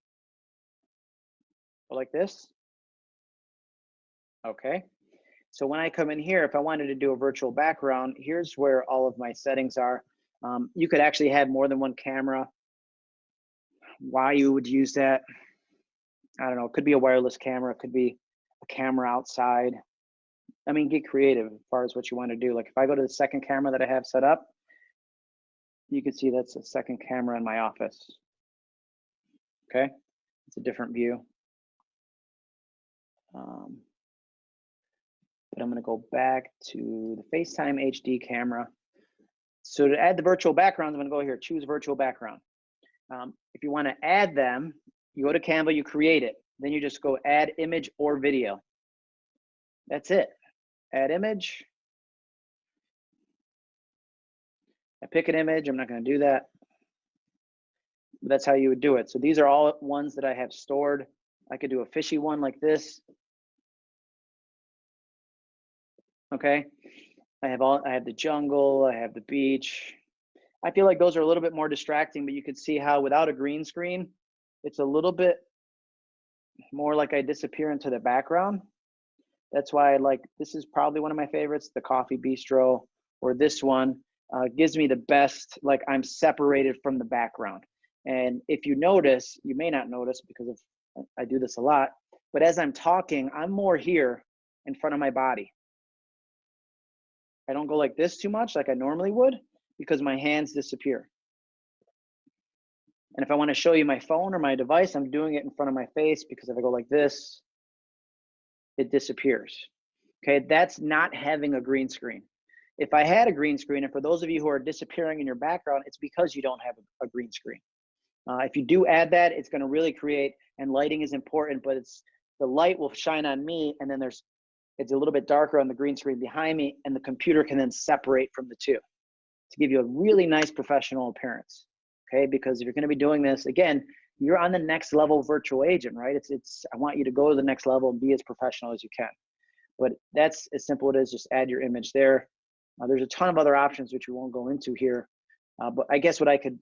Like this? Okay. So when I come in here, if I wanted to do a virtual background, here's where all of my settings are. Um, you could actually have more than one camera. Why you would use that? I don't know. It could be a wireless camera. It could be a camera outside. I mean, get creative as far as what you want to do. Like if I go to the second camera that I have set up, you can see that's a second camera in my office. Okay, it's a different view. Um, but I'm going to go back to the FaceTime HD camera. So to add the virtual backgrounds, I'm going to go here, choose virtual background. Um, if you want to add them, you go to Canva, you create it. Then you just go add image or video. That's it. Add image. I pick an image. I'm not going to do that. But that's how you would do it. So these are all ones that I have stored. I could do a fishy one like this. Okay. I have all I have the jungle, I have the beach. I feel like those are a little bit more distracting, but you could see how without a green screen, it's a little bit more like I disappear into the background. That's why I like this is probably one of my favorites, the coffee bistro or this one uh, gives me the best like I'm separated from the background. And if you notice, you may not notice because of I do this a lot, but as I'm talking, I'm more here in front of my body. I don't go like this too much like I normally would because my hands disappear. And if I want to show you my phone or my device, I'm doing it in front of my face because if I go like this, it disappears. Okay, that's not having a green screen. If I had a green screen, and for those of you who are disappearing in your background, it's because you don't have a, green screen. Uh, if you do add that, it's going to really create, and lighting is important, but it's the light will shine on me, and then there's it's a little bit darker on the green screen behind me, and the computer can then separate from the two to give you a really nice professional appearance. Okay, because if you're going to be doing this again, you're on the next level virtual agent, right? It's it's I want you to go to the next level and be as professional as you can. But that's as simple it is. Just add your image there. Uh, there's a ton of other options which we won't go into here. Uh, but I guess what I could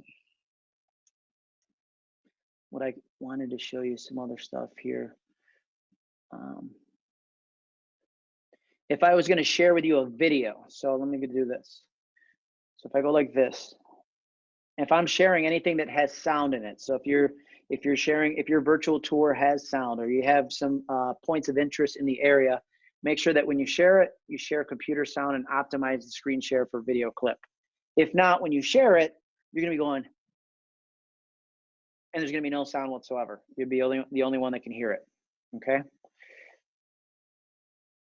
what I wanted to show you some other stuff here. Um, if I was going to share with you a video, so let me do this. So if I go like this, if I'm sharing anything that has sound in it, so if you're if you're sharing if your virtual tour has sound or you have some uh, points of interest in the area, make sure that when you share it, you share computer sound and optimize the screen share for video clip. If not, when you share it, you're gonna be going, and there's gonna be no sound whatsoever. You'll be only, the only one that can hear it, okay?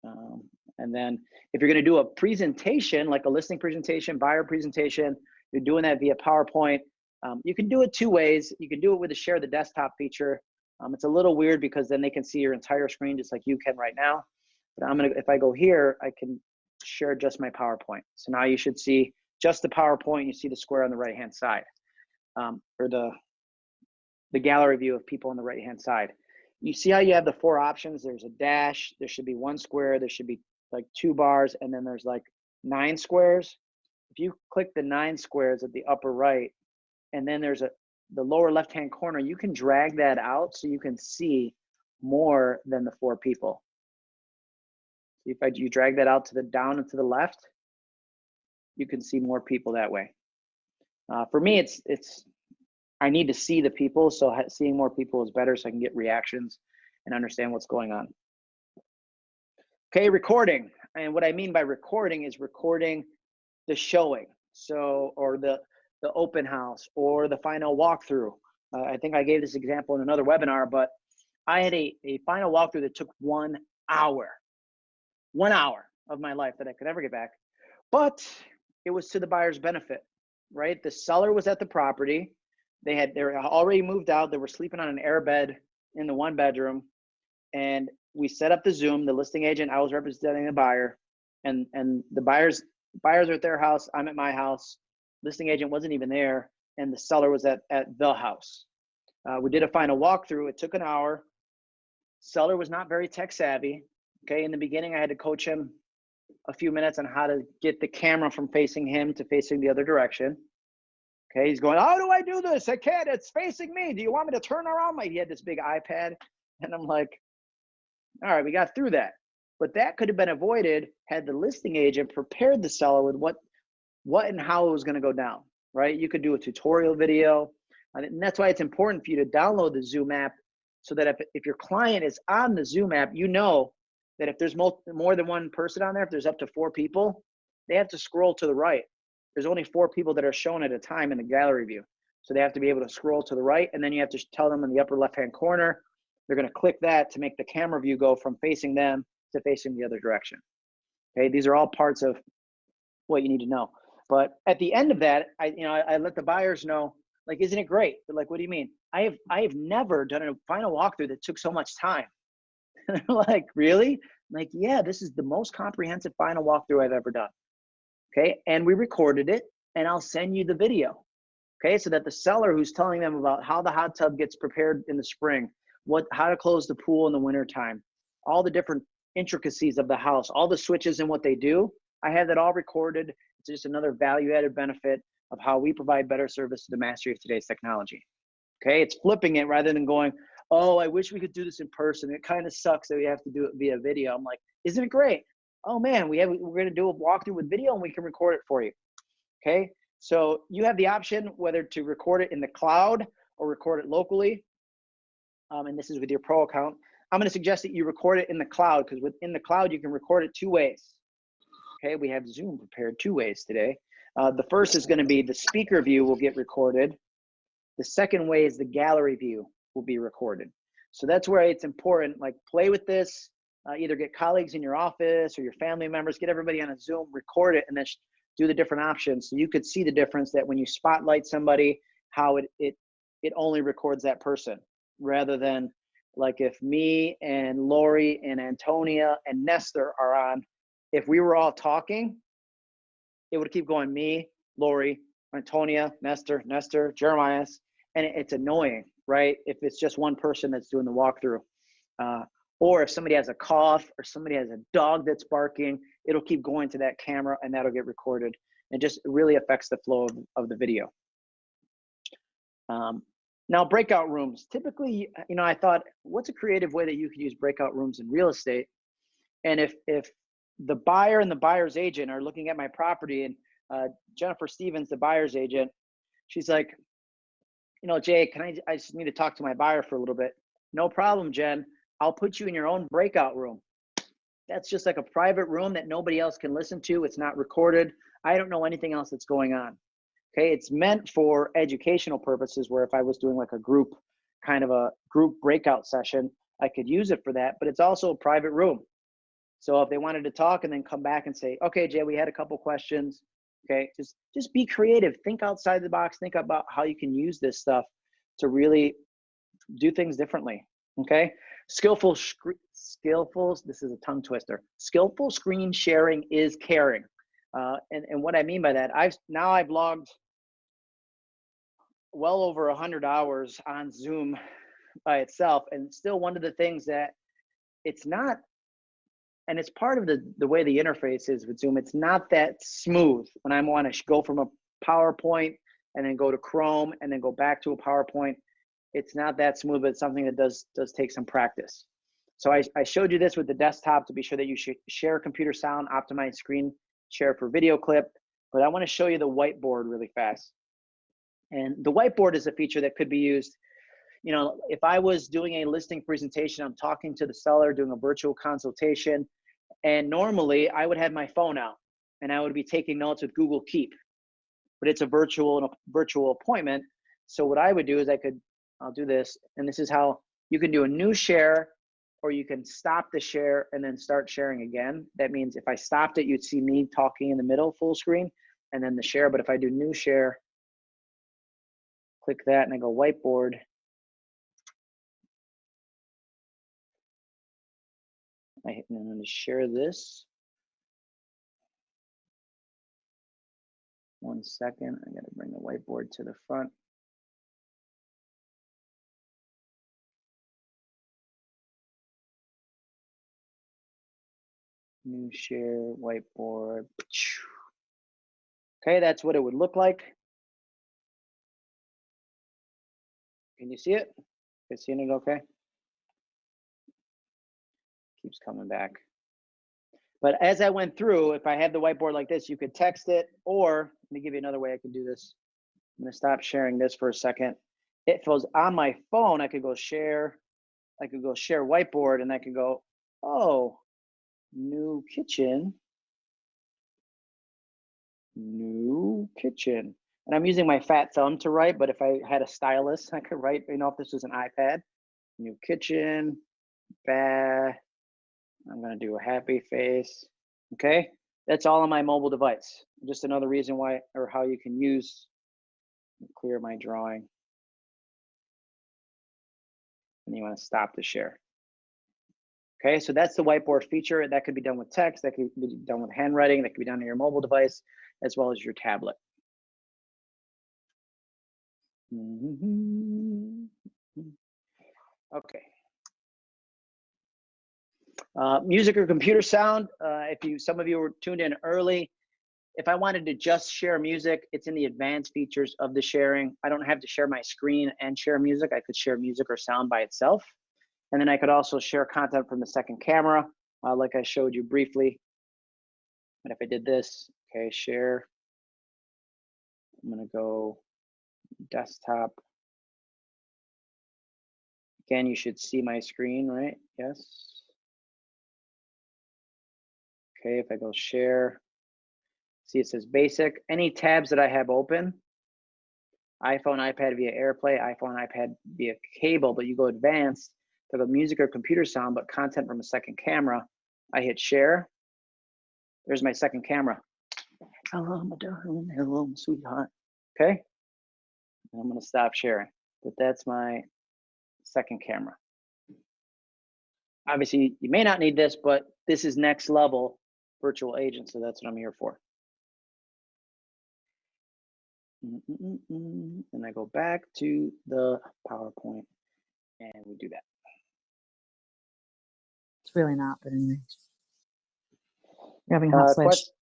Um, and then if you're gonna do a presentation, like a listing presentation, buyer presentation, you're doing that via PowerPoint, um, you can do it two ways. You can do it with the share the desktop feature. Um, it's a little weird because then they can see your entire screen just like you can right now. But I'm gonna, if I go here, I can share just my PowerPoint. So now you should see just the PowerPoint. You see the square on the right hand side, um, or the the gallery view of people on the right hand side. You see how you have the four options? There's a dash. There should be one square. There should be like two bars, and then there's like nine squares. If you click the nine squares at the upper right, and then there's a the lower left hand corner, you can drag that out so you can see more than the four people. If I you drag that out to the down and to the left, you can see more people that way. Uh, for me, it's it's I need to see the people, so seeing more people is better, so I can get reactions and understand what's going on. Okay, recording, and what I mean by recording is recording the showing, so or the the open house or the final walkthrough. Uh, I think I gave this example in another webinar, but I had a, a final walkthrough that took one hour, one hour of my life that I could never get back. But it was to the buyer's benefit, right? The seller was at the property. They had they were already moved out. They were sleeping on an air bed in the one bedroom. And we set up the Zoom, the listing agent, I was representing the buyer, and and the buyers buyers are at their house, I'm at my house listing agent wasn't even there and the seller was at, at the house. Uh, we did a final walkthrough. It took an hour. Seller was not very tech savvy. Okay, in the beginning, I had to coach him a few minutes on how to get the camera from facing him to facing the other direction. Okay, he's going, How do I do this? I can't. It's facing me. Do you want me to turn around? My, he had this big iPad. And I'm like, All right, we got through that. But that could have been avoided had the listing agent prepared the seller with what what and how it was going to go down, right? You could do a tutorial video. And that's why it's important for you to download the Zoom app so that if, if your client is on the Zoom app, you know that if there's more, more than one person on there, if there's up to four people, they have to scroll to the right. There's only four people that are shown at a time in the gallery view. So they have to be able to scroll to the right, and then you have to tell them in the upper left-hand corner, they're gonna click that to make the camera view go from facing them to facing the other direction. Okay, these are all parts of what you need to know. But at the end of that, I you know I, I let the buyers know like, isn't it great? They're like, what do you mean? I have I have never done a final walkthrough that took so much time. like, really? I'm like, yeah, this is the most comprehensive final walkthrough I've ever done. Okay, and we recorded it, and I'll send you the video. Okay, so that the seller who's telling them about how the hot tub gets prepared in the spring, what how to close the pool in the wintertime, all the different intricacies of the house, all the switches and what they do, I have that all recorded it's just another value added benefit of how we provide better service to the mastery of today's technology. Okay, it's flipping it rather than going, oh, I wish we could do this in person. It kind of sucks that we have to do it via video. I'm like, isn't it great? Oh man, we have we're gonna do a walkthrough with video and we can record it for you. Okay, so you have the option whether to record it in the cloud or record it locally. Um, and this is with your pro account. I'm gonna suggest that you record it in the cloud because within the cloud you can record it two ways. Okay, we have Zoom prepared two ways today. Uh, the first is going to be the speaker view will get recorded. The second way is the gallery view will be recorded. So that's where it's important. Like play with this. Uh, either get colleagues in your office or your family members, get everybody on a Zoom, record it, and then do the different options. So you could see the difference that when you spotlight somebody, how it it it only records that person rather than like if me and Lori and Antonia and Nestor are on, if we were all talking, it would keep going me, Lori, Antonia, Nestor, Nestor, Jeremiah, and it's annoying, right? If it's just one person that's doing the walkthrough. Uh, or if somebody has a cough or somebody has a dog that's barking, it'll keep going to that camera and that'll get recorded. and just really affects the flow of, of the video. Um, Now, breakout rooms. Typically, you know, I thought, what's a creative way that you could use breakout rooms in real estate? And if if the buyer and the buyer's agent are looking at my property, and uh, Jennifer Stevens, the buyer's agent, she's like, you know, Jay, can I? I just need to talk to my buyer for a little bit. No problem, Jen. I'll put you in your own breakout room. That's just like a private room that nobody else can listen to. It's not recorded. I don't know anything else that's going on. Okay, it's meant for educational purposes where if I was doing like a group kind of a group breakout session, I could use it for that, but it's also a private room. So if they wanted to talk and then come back and say, okay, Jay, we had a couple questions. Okay, just just be creative. Think outside the box. Think about how you can use this stuff to really do things differently. Okay, skillful skillful. This is a tongue twister. Skillful screen sharing is caring. Uh, and, and what I mean by that, I've now I've logged well over a hundred hours on Zoom by itself, and still one of the things that it's not, and it's part of the the way the interface is with Zoom. It's not that smooth when I want to go from a PowerPoint and then go to Chrome and then go back to a PowerPoint. It's not that smooth, but it's something that does does take some practice. So I, I showed you this with the desktop to be sure that you should share computer sound, optimize screen share for video clip, but I wanna show you the whiteboard really fast. And the whiteboard is a feature that could be used, you know, if I was doing a listing presentation, I'm talking to the seller, doing a virtual consultation, and normally I would have my phone out and I would be taking notes with Google Keep, but it's a virtual, a virtual appointment. So what I would do is I could, I'll do this, and this is how you can do a new share or you can stop the share and then start sharing again. That means if I stopped it, you'd see me talking in the middle full screen and then the share. But if I do new share, click that and I go whiteboard. I hit, I'm gonna share this. One second, I gotta bring the whiteboard to the front. New share whiteboard. Okay, that's what it would look like. Can you see it? Can You seeing it okay? Keeps coming back. But as I went through, if I had the whiteboard like this, you could text it, or let me give you another way I can do this. I'm gonna stop sharing this for a second. It was on my phone, I could go share, I could go share whiteboard and I could go, oh, new kitchen, new kitchen. And I'm using my fat thumb to write, but if I had a stylus, I could write, you know, if this was an iPad, new kitchen, bah, I'm gonna do a happy face, okay? That's all on my mobile device. Just another reason why, or how you can use, clear my drawing. And you wanna stop the share. Okay, so that's the whiteboard feature. That could be done with text, that could be done with handwriting, that could be done on your mobile device, as well as your tablet. Mm-hmm. Okay. Uh, music or computer sound, uh, if you, some of you were tuned in early, if I wanted to just share music, it's in the advanced features of the sharing. I don't have to share my screen and share music. I could share music or sound by itself. And then I could also share content from the second camera, uh, like I showed you briefly. And if I did this, okay, share, I'm gonna go desktop. Again, you should see my screen, right? Yes. Okay, if I go share, see it says basic. Any tabs that I have open, iPhone, iPad via AirPlay, iPhone, iPad via cable, but you go advanced, to the music or computer sound, but content from a second camera. I hit share. There's my second camera. Hello, my darling. Hello, my sweetheart. Okay. I'm going to stop sharing, but that's my second camera. Obviously, you may not need this, but this is next level virtual agent, so that's what I'm here for. Mm -mm -mm and I go back to the PowerPoint and we do that. It's really not, but anyways. You're having a Uh, hot switch. quest-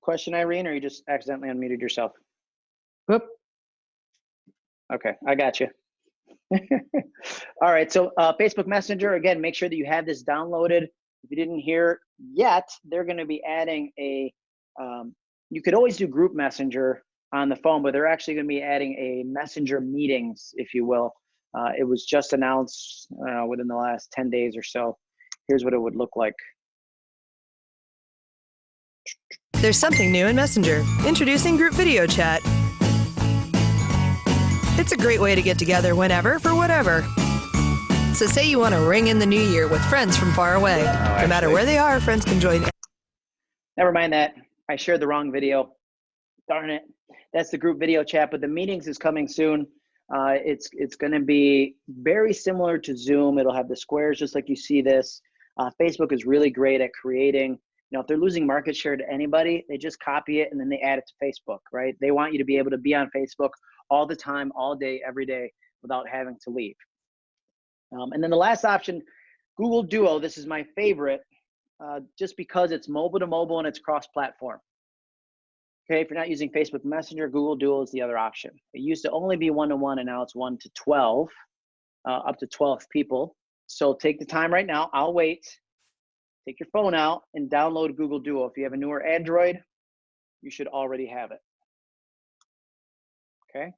Question, Irene, or you just accidentally unmuted yourself? Whoop. Okay, I got you. All right, so uh, Facebook Messenger, again, make sure that you have this downloaded. If you didn't hear yet, they're going to be adding a, um, you could always do group messenger on the phone, but they're actually going to be adding a messenger meetings, if you will. Uh, it was just announced uh, within the last 10 days or so. Here's what it would look like. There's something new in Messenger. Introducing Group Video Chat. It's a great way to get together whenever for whatever. So, say you want to ring in the new year with friends from far away. no matter where they are, friends can join. Never mind that. I shared the wrong video. Darn it. That's the group video chat, but the meetings is coming soon. Uh, it's it's going to be very similar to Zoom. It'll have the squares just like you see this. Uh, Facebook is really great at creating. You know, if they're losing market share to anybody, they just copy it and then they add it to Facebook, right? They want you to be able to be on Facebook all the time, all day, every day, without having to leave. Um, and then the last option, Google Duo. This is my favorite uh, just because it's mobile to mobile and it's cross-platform. Okay, if you're not using Facebook Messenger, Google Duo is the other option. It used to only be one-to-one, and now it's one to 12, uh, up to 12 people. So take the time right now. I'll wait. Take your phone out and download Google Duo. If you have a newer Android, you should already have it. Okay.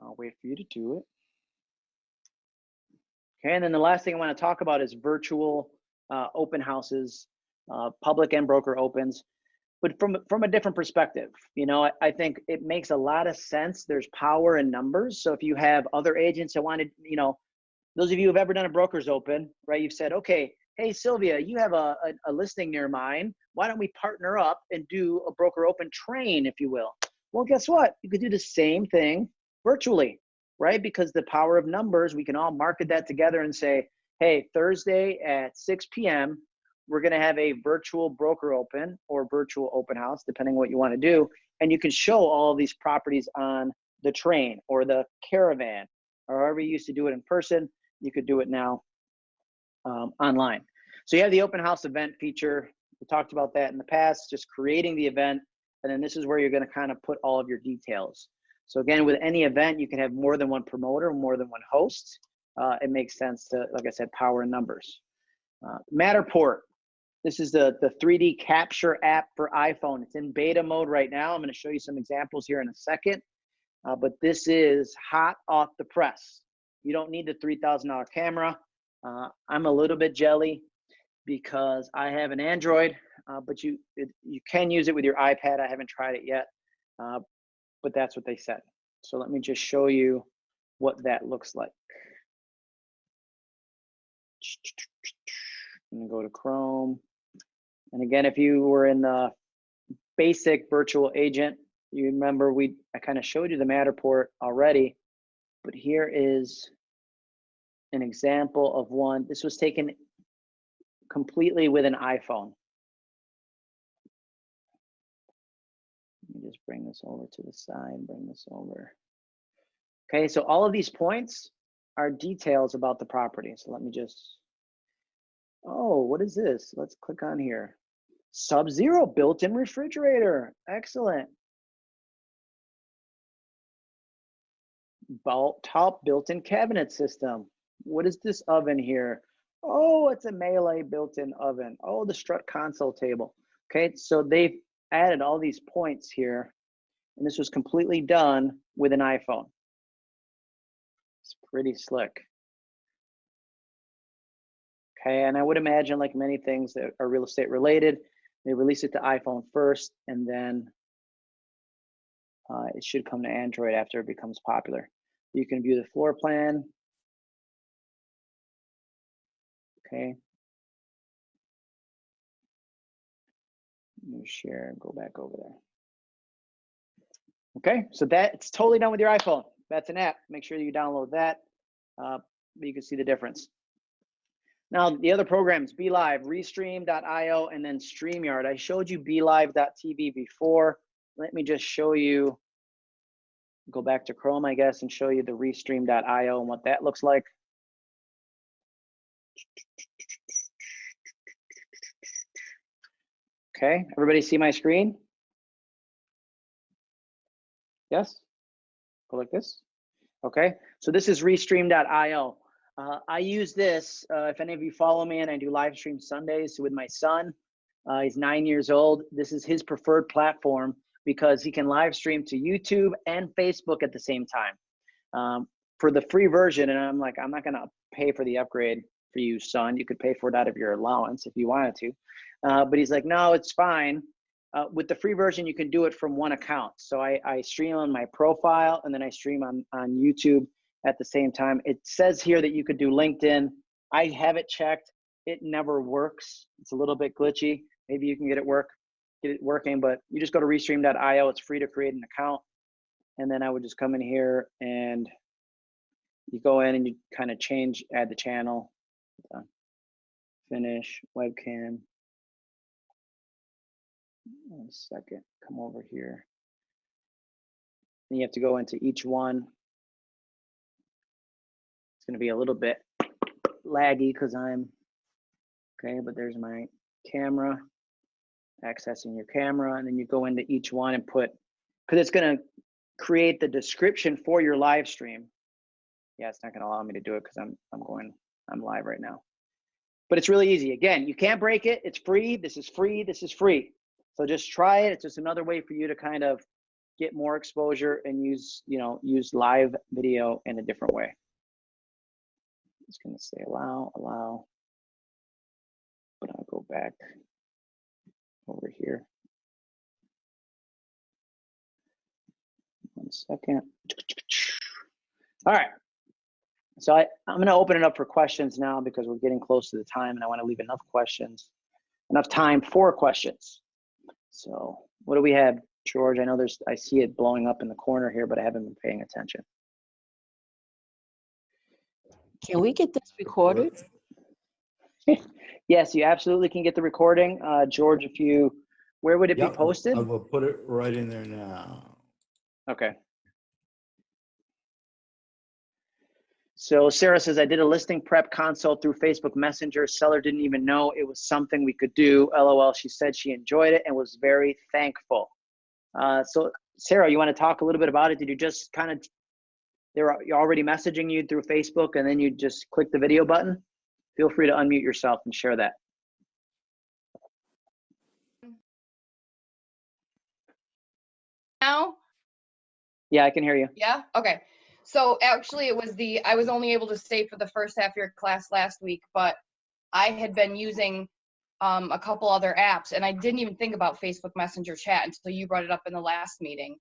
I'll wait for you to do it. Okay, and then the last thing I want to talk about is virtual uh, open houses, uh, public and broker opens, but from from a different perspective. You know, I, I think it makes a lot of sense. There's power in numbers. So if you have other agents that wanted, you know, those of you who've ever done a broker's open, right? You've said, okay, hey Sylvia, you have a, a, a listing near mine. Why don't we partner up and do a broker open train, if you will? Well, guess what? You could do the same thing virtually right? Because the power of numbers, we can all market that together and say, hey, Thursday at 6 p.m., we're going to have a virtual broker open or virtual open house, depending what you want to do. And you can show all of these properties on the train or the caravan, or however you used to do it in person, you could do it now um, online. So you have the open house event feature. We talked about that in the past, just creating the event. And then this is where you're going to kind of put all of your details. So again, with any event, you can have more than one promoter, more than one host. Uh, it makes sense to, like I said, power numbers. Uh, Matterport. This is the, the 3D capture app for iPhone. It's in beta mode right now. I'm going to show you some examples here in a second. Uh, but this is hot off the press. You don't need the $3,000 camera. Uh, I'm a little bit jelly because I have an Android, uh, but you it, you can use it with your iPad. I haven't tried it yet. But that's what they said. So let me just show you what that looks like. I'm go to Chrome. And again, if you were in the basic virtual agent, you remember we I kind of showed you the Matterport already, but here is an example of one. This was taken completely with an iPhone. Just bring this over to the side, bring this over. Okay, so all of these points are details about the property. So let me just, oh, what is this? Let's click on here. Sub-Zero built-in refrigerator. Excellent. top built-in cabinet system. What is this oven here? Oh, it's a Miele built-in oven. Oh, the strut console table. Okay, so they've added all these points here, and this was completely done with an iPhone. It's pretty slick. Okay, and I would imagine like many things that are real estate related, they release it to iPhone first, and then uh, it should come to Android after it becomes popular. You can view the floor plan. Okay. Let me share and go back over there. Okay, so that's totally done with your iPhone. That's an app. Make sure you download that. Uh, you can see the difference. Now, the other programs, BeLive, Restream.io, and then StreamYard. I showed you BeLive.tv before. Let me just show you, go back to Chrome, I guess, and show you the Restream.io and what that looks like. Okay, everybody see my screen? Yes? Go like this. Okay, so this is restream.io. Uh, I use this, uh, if any of you follow me and I do live stream Sundays with my son. Uh, he's nine years old. This is his preferred platform because he can live stream to YouTube and Facebook at the same time. Um, for the free version, and I'm like, I'm not gonna pay for the upgrade for you, son. You could pay for it out of your allowance if you wanted to. Uh, but he's like, no, it's fine. Uh, with the free version, you can do it from one account. So I, I stream on my profile and then I stream on, on YouTube at the same time. It says here that you could do LinkedIn. I have it checked. It never works. It's a little bit glitchy. Maybe you can get it work, get it working, but you just go to restream.io. It's free to create an account. And then I would just come in here and you go in and you kind of change, add the channel, finish, webcam. One second, come over here. Then you have to go into each one. It's gonna be a little bit laggy because I'm, okay, but there's my camera, accessing your camera, and then you go into each one and put, because it's gonna create the description for your live stream. Yeah, it's not gonna allow me to do it because I'm I'm going, I'm live right now. But it's really easy. Again, you can't break it. It's free. This is free. This is free. So just try it. It's just another way for you to kind of get more exposure and use, you know, use live video in a different way. Just gonna say allow, allow. But I'll go back over here. One second. All right. So I, I'm going to open it up for questions now because we're getting close to the time and I want to leave enough questions, enough time for questions. So what do we have, George? I know there's, I see it blowing up in the corner here, but I haven't been paying attention. Can we get this recorded? Yes, you absolutely can get the recording. Uh, George, if you, where would it be posted? I will put it right in there now. Okay. So Sarah says, I did a listing prep consult through Facebook Messenger. Seller didn't even know it was something we could do. LOL. She said she enjoyed it and was very thankful. Uh, so Sarah, you want to talk a little bit about it? Did you just kind of, they were you're already messaging you through Facebook and then you just click the video button? Feel free to unmute yourself and share that. now? Yeah, I can hear you. Yeah? Okay. So actually it was the I was only able to stay for the first half of your class last week, but I had been using um, a couple other apps and I didn't even think about Facebook Messenger chat until you brought it up in the last meeting.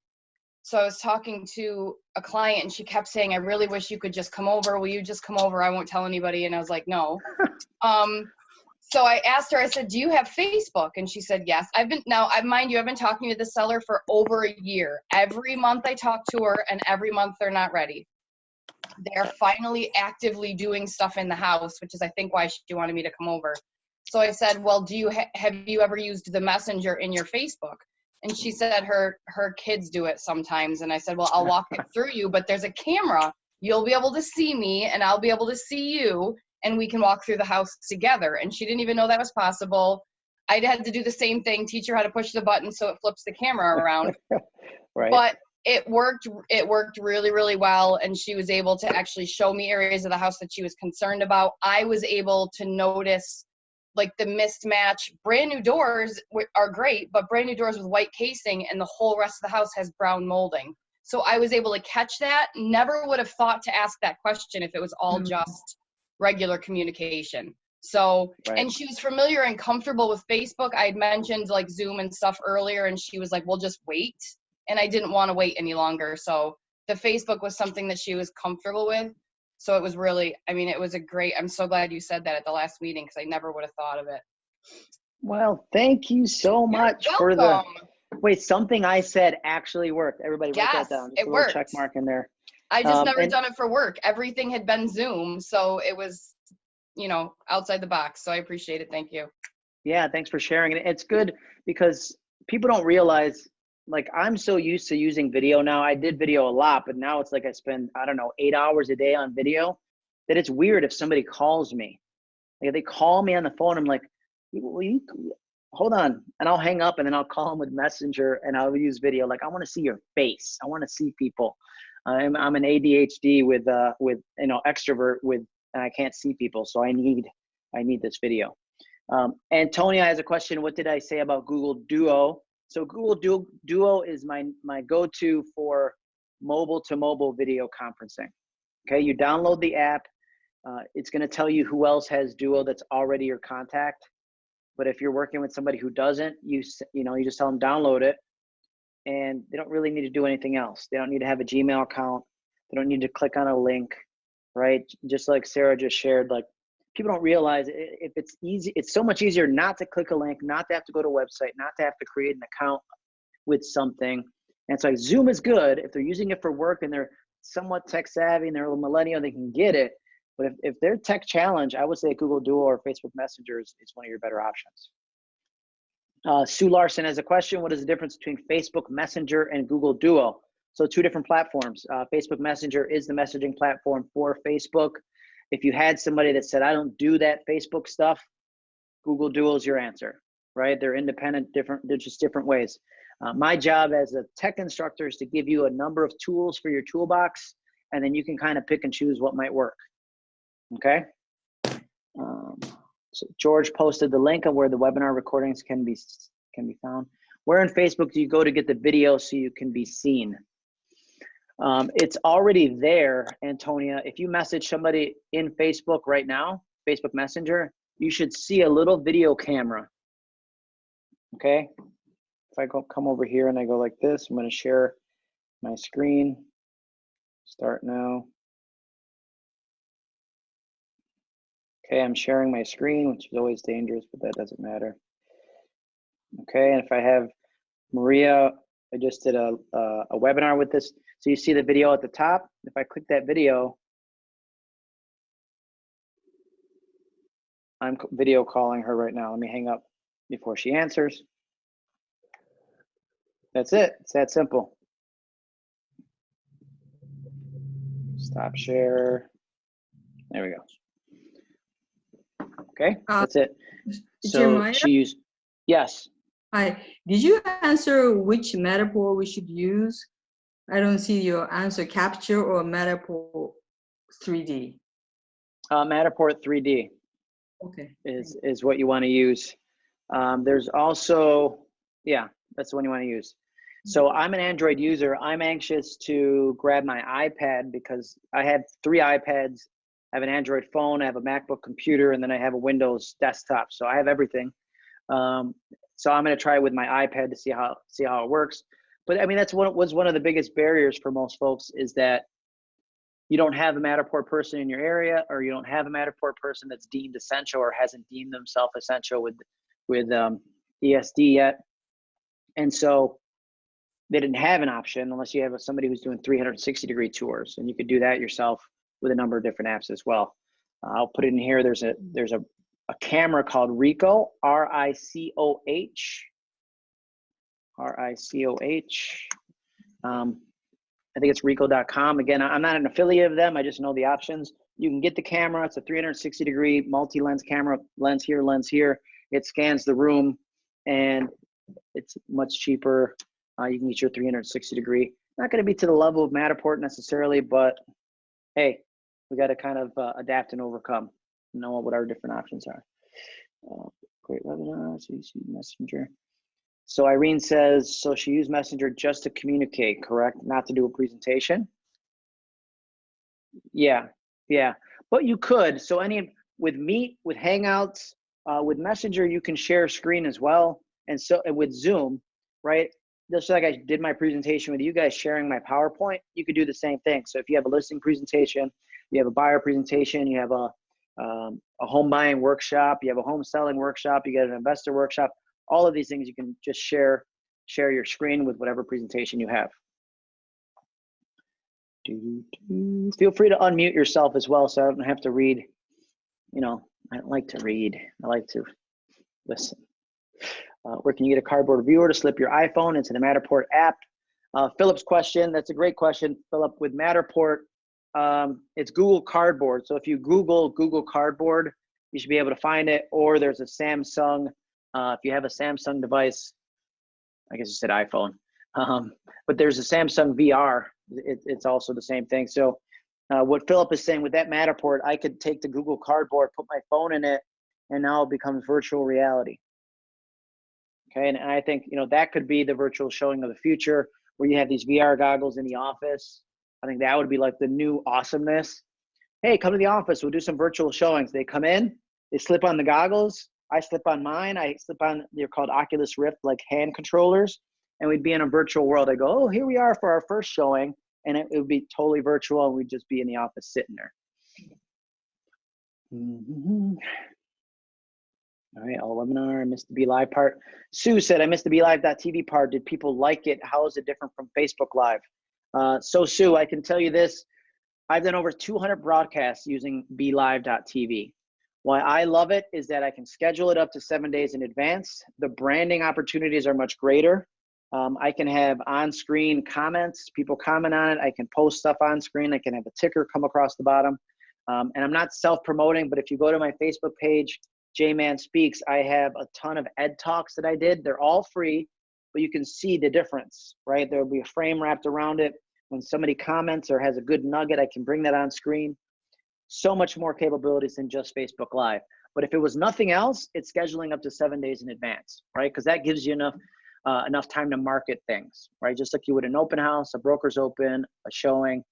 So I was talking to a client and she kept saying, I really wish you could just come over. Will you just come over? I won't tell anybody. And I was like, no. um, so I asked her, I said, do you have Facebook? And she said, yes. I've been, now, I mind you, I've been talking to the seller for over a year. Every month I talk to her and every month they're not ready. They're finally actively doing stuff in the house, which is, I think, why she wanted me to come over. So I said, well, do you, ha- have you ever used the messenger in your Facebook? And she said her, her kids do it sometimes. And I said, well, I'll walk it through you, but there's a camera. You'll be able to see me and I'll be able to see you and we can walk through the house together. And she didn't even know that was possible. I had to do the same thing, teach her how to push the button so it flips the camera around. Right. But it worked it worked really, really well. And she was able to actually show me areas of the house that she was concerned about. I was able to notice like the mismatch. Brand new doors are great, but brand new doors with white casing and the whole rest of the house has brown molding. So I was able to catch that. Never would have thought to ask that question if it was all mm. just regular communication. So, Right. and she was familiar and comfortable with Facebook. I had mentioned like Zoom and stuff earlier, and she was like, "We'll just wait." And I didn't want to wait any longer. So the Facebook was something that she was comfortable with. So it was really, I mean, it was a great. I'm so glad you said that at the last meeting because I never would have thought of it. Well, thank you so much for the, wait, something I said actually worked. Everybody write Yes, that down. Just it a little check mark in there. I just Um, never and- done it for work. Everything had been Zoom, so it was, you know, outside the box. So I appreciate it. Thank you. Yeah, thanks for sharing. And it's good because people don't realize, like, I'm so used to using video now. I did video a lot, but now it's like I spend, I don't know, eight hours a day on video that it's weird if somebody calls me. Like, if they call me on the phone, I'm like, will you, hold on. And I'll hang up and then I'll call them with Messenger and I'll use video. Like, I want to see your face. I want to see people. I'm I'm an ADHD with uh with you know extrovert with and I can't see people, so I need I need this video. Um, Antonia has a question. What did I say about Google Duo? So Google Duo, Duo is my my go-to for mobile to mobile video conferencing. Okay, you download the app. Uh, it's going to tell you who else has Duo that's already your contact. But if you're working with somebody who doesn't, you you know you just tell them download it, and they don't really need to do anything else. They don't need to have a Gmail account. They don't need to click on a link, right? Just like Sarah just shared, like people don't realize if it's easy, it's so much easier not to click a link, not to have to go to a website, not to have to create an account with something. And it's like Zoom is good if they're using it for work and they're somewhat tech savvy and they're a millennial, they can get it. But if, if they're tech challenged, I would say Google Duo or Facebook Messenger is, is one of your better options. Uh, Sue Larson has a question. What is the difference between Facebook Messenger and Google Duo? So two different platforms. Uh, Facebook Messenger is the messaging platform for Facebook. If you had somebody that said, I don't do that Facebook stuff, Google Duo is your answer, right? They're independent, different, they're just different ways. Uh, my job as a tech instructor is to give you a number of tools for your toolbox, and then you can kind of pick and choose what might work. Okay. So George posted the link of where the webinar recordings can be can be found. Where in Facebook do you go to get the video so you can be seen? Um, it's already there, Antonia. If you message somebody in Facebook right now, Facebook Messenger, you should see a little video camera. Okay. If I go come over here and I go like this, I'm going to share my screen. Start now. Okay, I'm sharing my screen, which is always dangerous, but that doesn't matter. Okay, and if I have Maria, I just did a, a, a webinar with this. So you see the video at the top. If I click that video, I'm video calling her right now. Let me hang up before she answers. That's it. It's that simple. Stop share. There we go. Okay, Uh, that's it. So Jeremiah? she used, yes. Hi, did you answer which Matterport we should use? I don't see your answer, Capture or Matterport 3D. Uh, Matterport 3D Okay. is, is what you want to use. Um, there's also, yeah, that's the one you want to use. So I'm an Android user. I'm anxious to grab my iPad because I have three iPads. I have an Android phone, I have a MacBook computer, and then I have a Windows desktop. So I have everything. Um, so I'm going to try it with my iPad to see how see how it works. But I mean, that's what was one of the biggest barriers for most folks is that you don't have a Matterport person in your area, or you don't have a Matterport person that's deemed essential or hasn't deemed themselves essential with with um, ESD yet. And so they didn't have an option unless you have somebody who's doing 360 degree tours, and you could do that yourself with a number of different apps as well. Uh, I'll put it in here. There's a there's a a camera called Ricoh, R I C O H, R I C O H. Um, I think it's Ricoh.com. Again, I'm not an affiliate of them. I just know the options. You can get the camera. It's a 360 degree multi lens camera, lens here, lens here. It scans the room, and it's much cheaper. Uh, you can get your 360 degree. Not going to be to the level of Matterport necessarily, but hey, we got to kind of uh, adapt and overcome. Know what our different options are. Uh, great webinar, CC Messenger. So Irene says, so she used Messenger just to communicate, correct? Not to do a presentation? Yeah, yeah. But you could. So any with Meet, with Hangouts, uh, with Messenger, you can share screen as well. And so and with Zoom, right? Just like I did my presentation with you guys sharing my PowerPoint, you could do the same thing. So if you have a listing presentation, you have a buyer presentation, you have a um, a home buying workshop, you have a home selling workshop, you get an investor workshop. All of these things you can just share share your screen with whatever presentation you have. Feel free to unmute yourself as well, so I don't have to read. You know, I don't like to read. I like to listen. Uh, where can you get a cardboard viewer to slip your iPhone into the Matterport app? Uh, Philip's question. That's a great question, Philip. With Matterport, um, it's Google Cardboard. So if you Google Google Cardboard, you should be able to find it. Or there's a Samsung. Uh, if you have a Samsung device, I guess you said iPhone. Um, but there's a Samsung VR. It, it's also the same thing. So uh, what Philip is saying with that Matterport, I could take the Google Cardboard, put my phone in it, and now it becomes virtual reality. Okay, and, and I think you know that could be the virtual showing of the future, where you have these VR goggles in the office. I think that would be like the new awesomeness. Hey, come to the office. We'll do some virtual showings. They come in, they slip on the goggles. I slip on mine. I slip on. They're called Oculus Rift, like hand controllers, and we'd be in a virtual world. I go, oh, here we are for our first showing, and it, it would be totally virtual, and we'd just be in the office sitting there. Mhm. All right, all webinar. I missed the BeLive part. Sue said, I missed the BeLive.tv part. Did people like it? How is it different from Facebook Live? Uh, so, Sue, I can tell you this. I've done over 200 broadcasts using BeLive.tv. Why I love it is that I can schedule it up to seven days in advance. The branding opportunities are much greater. Um, I can have on screen comments, people comment on it. I can post stuff on screen. I can have a ticker come across the bottom. Um, and I'm not self promoting, but if you go to my Facebook page, J Man Speaks, I have a ton of ed talks that I did. They're all free, but you can see the difference, right? There'll be a frame wrapped around it. When somebody comments or has a good nugget, I can bring that on screen. So much more capabilities than just Facebook Live. But if it was nothing else, it's scheduling up to seven days in advance, right? Because that gives you enough uh, enough time to market things, right? Just like you would an open house, a broker's open, a showing.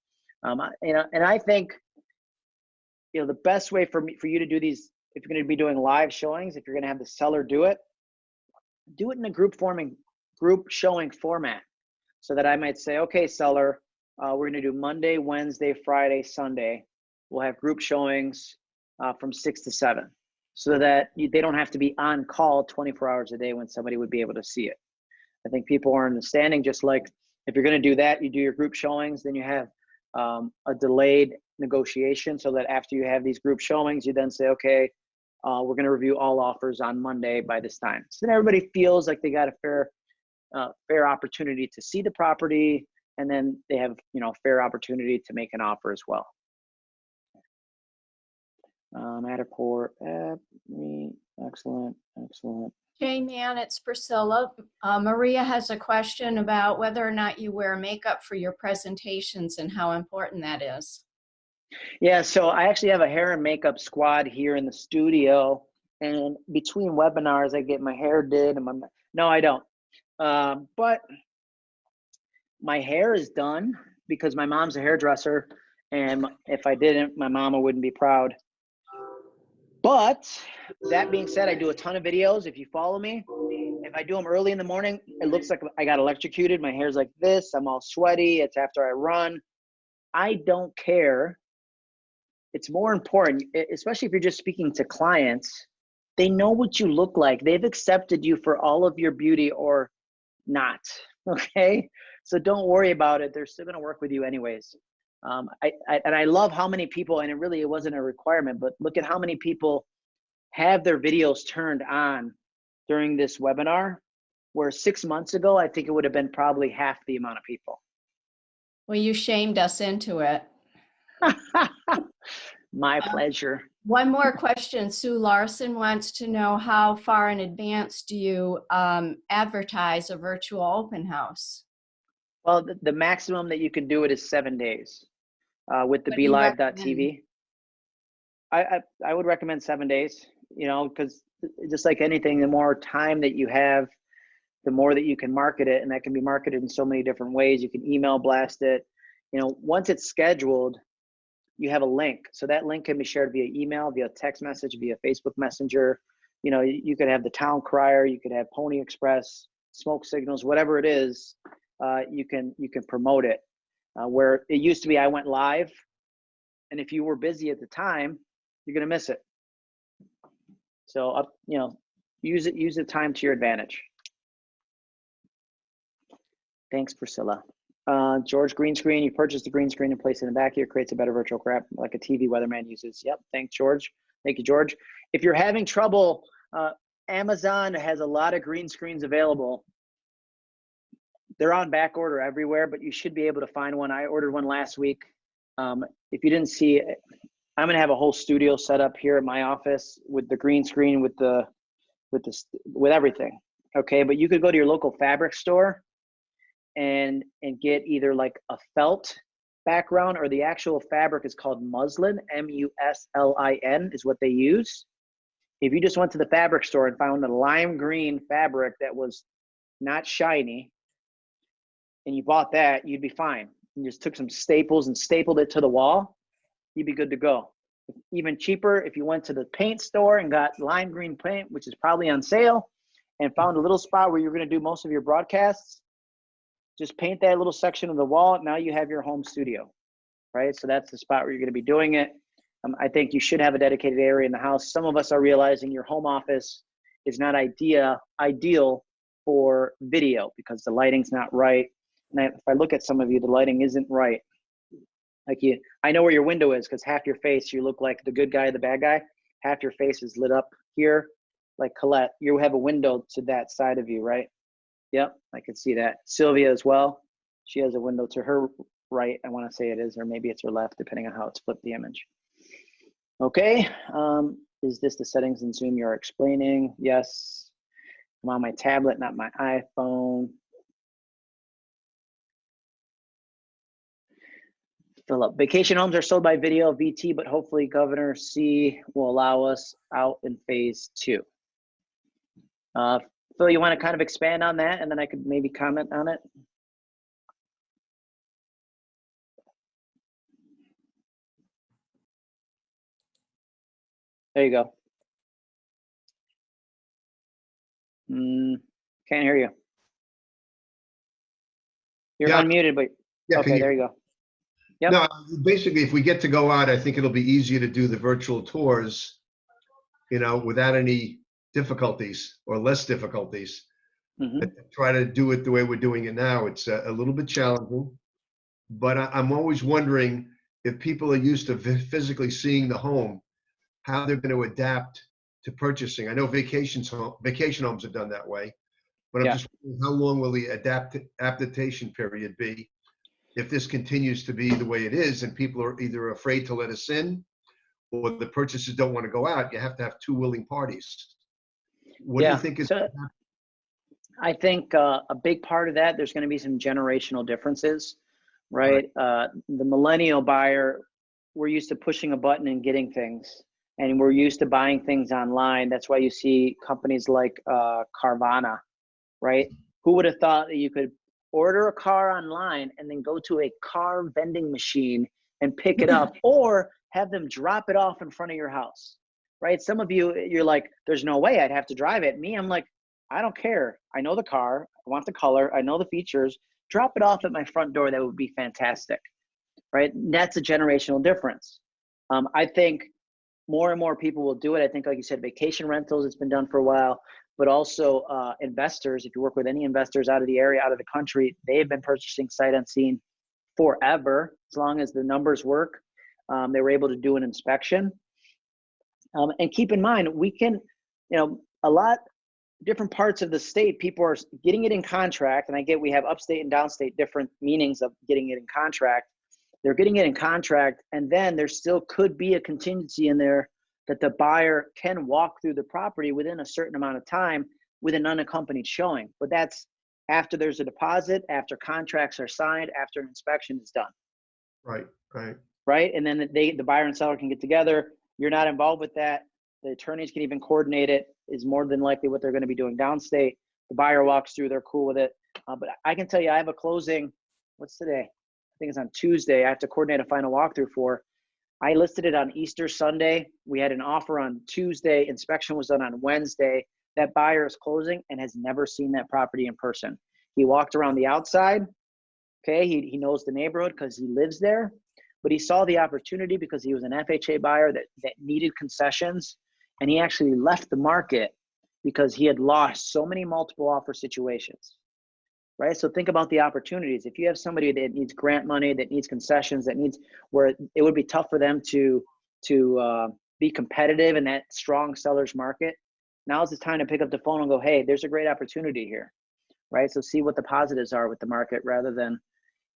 Um, you know, and I think, you know, the best way for me for you to do these, if you're going to be doing live showings, if you're going to have the seller do it, do it in a group forming, group showing format, so that I might say, okay, seller, uh, we're going to do Monday, Wednesday, Friday, Sunday. We'll have group showings uh, from six to seven, so that you, they don't have to be on call 24 hours a day when somebody would be able to see it. I think people are understanding just like if you're going to do that, you do your group showings, then you have um, a delayed negotiation so that after you have these group showings, you then say, okay, uh, we're going to review all offers on Monday by this time. So then everybody feels like they got a fair, uh, fair opportunity to see the property, and then they have, you know, fair opportunity to make an offer as well. Uh, Matterport, uh, me, excellent, excellent. Jane man, it's Priscilla. Uh, Maria has a question about whether or not you wear makeup for your presentations and how important that is. Yeah, so I actually have a hair and makeup squad here in the studio, and between webinars, I get my hair did and my no, I don't. Um, but my hair is done because my mom's a hairdresser, and if I didn't, my mama wouldn't be proud. But that being said, I do a ton of videos. If you follow me, if I do them early in the morning, it looks like I got electrocuted. My hair's like this. I'm all sweaty. It's after I run. I don't care. It's more important, especially if you're just speaking to clients. They know what you look like. They've accepted you for all of your beauty or not. Okay. So don't worry about it. They're still going to work with you anyways. Um, I, I, and I love how many people, and it really it wasn't a requirement, but look at how many people have their videos turned on during this webinar. Where six months ago, I think it would have been probably half the amount of people. Well, you shamed us into it. My pleasure. One more question. Sue Larson wants to know how far in advance do you um, advertise a virtual open house? Well, the, the maximum that you can do it is seven days uh, with the BeLive.tv. I, I I would recommend seven days. You know, because just like anything, the more time that you have, the more that you can market it, and that can be marketed in so many different ways. You can email blast it. You know, once it's scheduled, you have a link. So that link can be shared via email, via text message, via Facebook Messenger. You know, you, could have the town crier, you could have Pony Express, smoke signals, whatever it is. Uh, you can you can promote it. Uh, where it used to be, I went live, and if you were busy at the time, you're gonna miss it. So up, you know, use it use the time to your advantage. Thanks, Priscilla. Uh, George green screen. You purchase the green screen and place it in the back here. Creates a better virtual crap like a TV weatherman uses. Yep. Thanks, George. Thank you, George. If you're having trouble, uh, Amazon has a lot of green screens available. They're on back order everywhere, but you should be able to find one. I ordered one last week. Um, if you didn't see it, I'm gonna have a whole studio set up here at my office with the green screen, with the, with the, with everything. Okay, but you could go to your local fabric store and and get either like a felt background or the actual fabric is called muslin m-u-s-l-i-n is what they use. If you just went to the fabric store and found a lime green fabric that was not shiny and you bought that you'd be fine. You just took some staples and stapled it to the wall you'd be good to go. Even cheaper if you went to the paint store and got lime green paint which is probably on sale and found a little spot where you're going to do most of your broadcasts just paint that little section of the wall. Now you have your home studio, right? So that's the spot where you're going to be doing it. Um, I think you should have a dedicated area in the house. Some of us are realizing your home office is not idea ideal for video because the lighting's not right. And I, if I look at some of you, the lighting isn't right. Like you, I know where your window is because half your face, you look like the good guy, the bad guy. Half your face is lit up here, like Colette. You have a window to that side of you, right? Yep, I can see that. Sylvia as well. She has a window to her right. I want to say it is, or maybe it's her left, depending on how it's flipped the image. Okay, um, is this the settings in Zoom you're explaining? Yes. I'm on my tablet, not my iPhone. Philip, vacation homes are sold by video VT, but hopefully Governor C will allow us out in phase two. Uh, Phil, you want to kind of expand on that and then I could maybe comment on it? There you go. Mm, can't hear you. You're Yeah. unmuted, but Yeah, okay, you- there you go. Yep. No, basically, if we get to go out, I think it'll be easier to do the virtual tours, you know, without any difficulties or less difficulties. Mhm. Try to do it the way we're doing it now. It's a, a little bit challenging. But I, I'm always wondering if people are used to vi- physically seeing the home, how they're going to adapt to purchasing. I know vacations, home- vacation homes have done that way. But I'm Yeah. just, wondering how long will the adapt, adaptation period be? if this continues to be the way it is and people are either afraid to let us in or the purchasers don't want to go out, you have to have two willing parties. What do you think is, so- I think uh, a big part of that, there's going to be some generational differences, right? Uh, the millennial buyer, we're used to pushing a button and getting things, and we're used to buying things online. That's why you see companies like uh, Carvana, right? Who would have thought that you could order a car online and then go to a car vending machine and pick it up, or have them drop it off in front of your house, right? Some of you, you're like, there's no way I'd have to drive it. Me, I'm like, I don't care. I know the car. I want the color. I know the features. Drop it off at my front door. That would be fantastic, right? That's a generational difference. Um, I think more and more people will do it. I think, like you said, vacation rentals. It's been done for a while, but also uh, investors. If you work with any investors out of the area, out of the country, they've been purchasing sight unseen forever. As long as the numbers work, um, they were able to do an inspection. Um, and keep in mind, we can, you know, a lot different parts of the state, people are getting it in contract, and I get we have upstate and downstate different meanings of getting it in contract. They're getting it in contract, and then there still could be a contingency in there that the buyer can walk through the property within a certain amount of time with an unaccompanied showing. But that's after there's a deposit, after contracts are signed, after an inspection is done right, right, right? And then they, the buyer and seller can get together. You're not involved with that. The attorneys can even coordinate it. Is more than likely what they're going to be doing downstate. The buyer walks through. They're cool with it. Uh, but I can tell you, I have a closing. What's today? I think it's on Tuesday. I have to coordinate a final walkthrough for. I listed it on Easter Sunday. We had an offer on Tuesday. Inspection was done on Wednesday. That buyer is closing and has never seen that property in person. He walked around the outside. Okay, he, he knows the neighborhood because he lives there but he saw the opportunity because he was an FHA buyer that, that needed concessions. And he actually left the market because he had lost so many multiple offer situations. Right. So think about the opportunities. If you have somebody that needs grant money, that needs concessions, that needs where it would be tough for them to to uh, be competitive in that strong sellers market. Now's the time to pick up the phone and go, hey, there's a great opportunity here. Right. So see what the positives are with the market rather than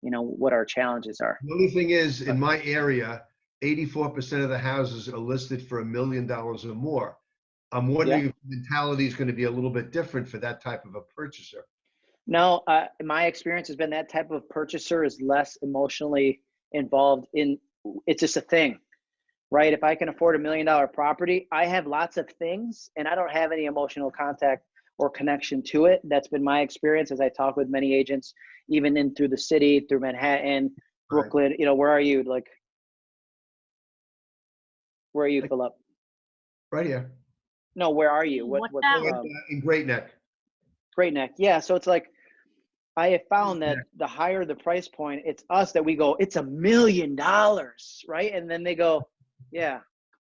you know what our challenges are The only thing is, in my area, eighty-four percent of the houses are listed for a million dollars or more. I'm wondering if the mentality is going to be a little bit different for that type of a purchaser. No, uh, my experience has been that type of purchaser is less emotionally involved in. It's just a thing, right? If I can afford a million dollar property, I have lots of things, and I don't have any emotional contact or connection to it. That's been my experience as I talk with many agents, even in through the city, through Manhattan, Right. Brooklyn. You know, where are you? Like, where are you, Like- Philip? Right here, No, where are you? What? What what town? in um, in Great Neck. Great Neck. Yeah. So it's like I have found that the higher the price point, it's us that we go, it's a million dollars, right? And then they go, yeah,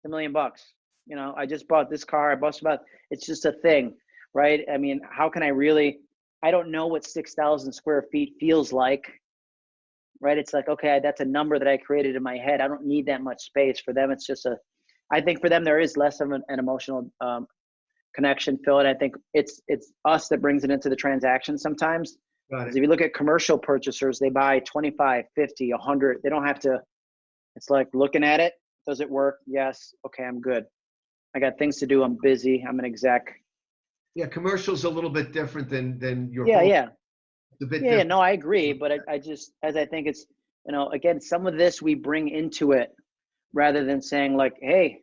a million bucks. You know, I just bought this car. I bought about. It's just a thing, right? I mean, how can I really? I don't know what six thousand square feet feels like, right? It's like okay, that's a number that I created in my head. I don't need that much space. For them, it's just a. I think for them there is less of an, an emotional um, connection, Phil, and I think it's it's us that brings it into the transaction sometimes. If you look at commercial purchasers, they buy 25, 50, 100. They don't have to, it's like looking at it. Does it work? Yes. Okay, I'm good. I got things to do. I'm busy. I'm an exec. Yeah, commercial's a little bit different than, than your. Yeah, yeah. It's a bit Yeah, yeah, different. no, I agree. But I, I just, as I think it's, you know, again, some of this we bring into it rather than saying like, hey,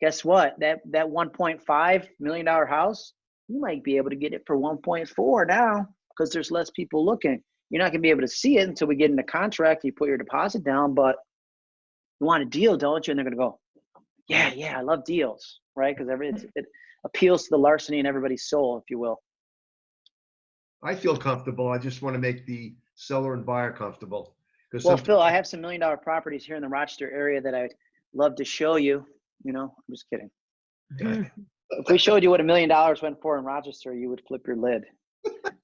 guess what? That that 1.5 million dollar house, you might be able to get it for 1.4 now because there's less people looking. You're not gonna be able to see it until we get in the contract. You put your deposit down, but you want a deal, don't you? And they're gonna go, yeah, yeah, I love deals, right? Because every it's, it appeals to the larceny in everybody's soul, if you will. I feel comfortable. I just want to make the seller and buyer comfortable. 'Cause Well, some- Phil, I have some million dollar properties here in the Rochester area that I'd love to show you. You know, I'm just kidding. If we showed you what a million dollars went for in Rochester, you would flip your lid.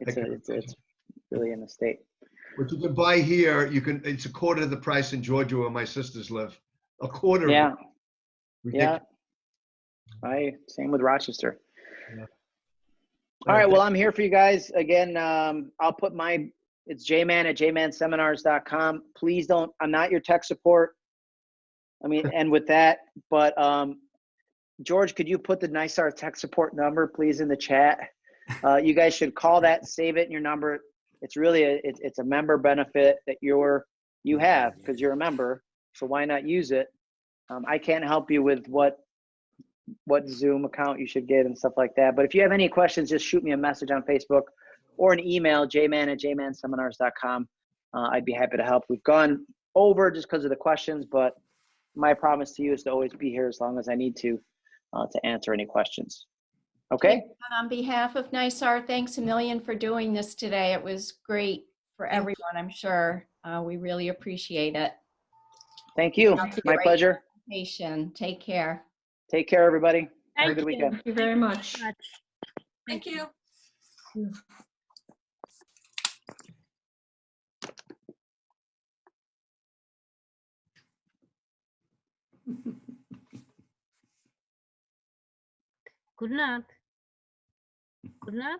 It's a, it's, it's really in the state. What you can buy here, you can, it's a quarter of the price in Georgia where my sisters live. A quarter. of it. Yeah, yeah. I same with Rochester. Yeah. All right, well, I'm here for you guys again. Um, I'll put my it's jman at jmanseminars.com. Please don't. I'm not your tech support. I mean, and with that, but um, George, could you put the NYSAR tech support number, please, in the chat? Uh, you guys should call that, save it in your number. It's really a it, it's a member benefit that you're you have because you're a member. So why not use it? Um, I can't help you with what what Zoom account you should get and stuff like that. But if you have any questions, just shoot me a message on Facebook or an email, jman at jmanseminars.com. Uh, I'd be happy to help. We've gone over just because of the questions, but my promise to you is to always be here as long as I need to uh, to answer any questions. Okay? And On behalf of NYSAR, thanks a million for doing this today. It was great for everyone, I'm sure. Uh, We really appreciate it. Thank you. My pleasure. Patient, take care. Take care, everybody. Have a good you. weekend. Thank you very much. Thank you. Good night. Good night.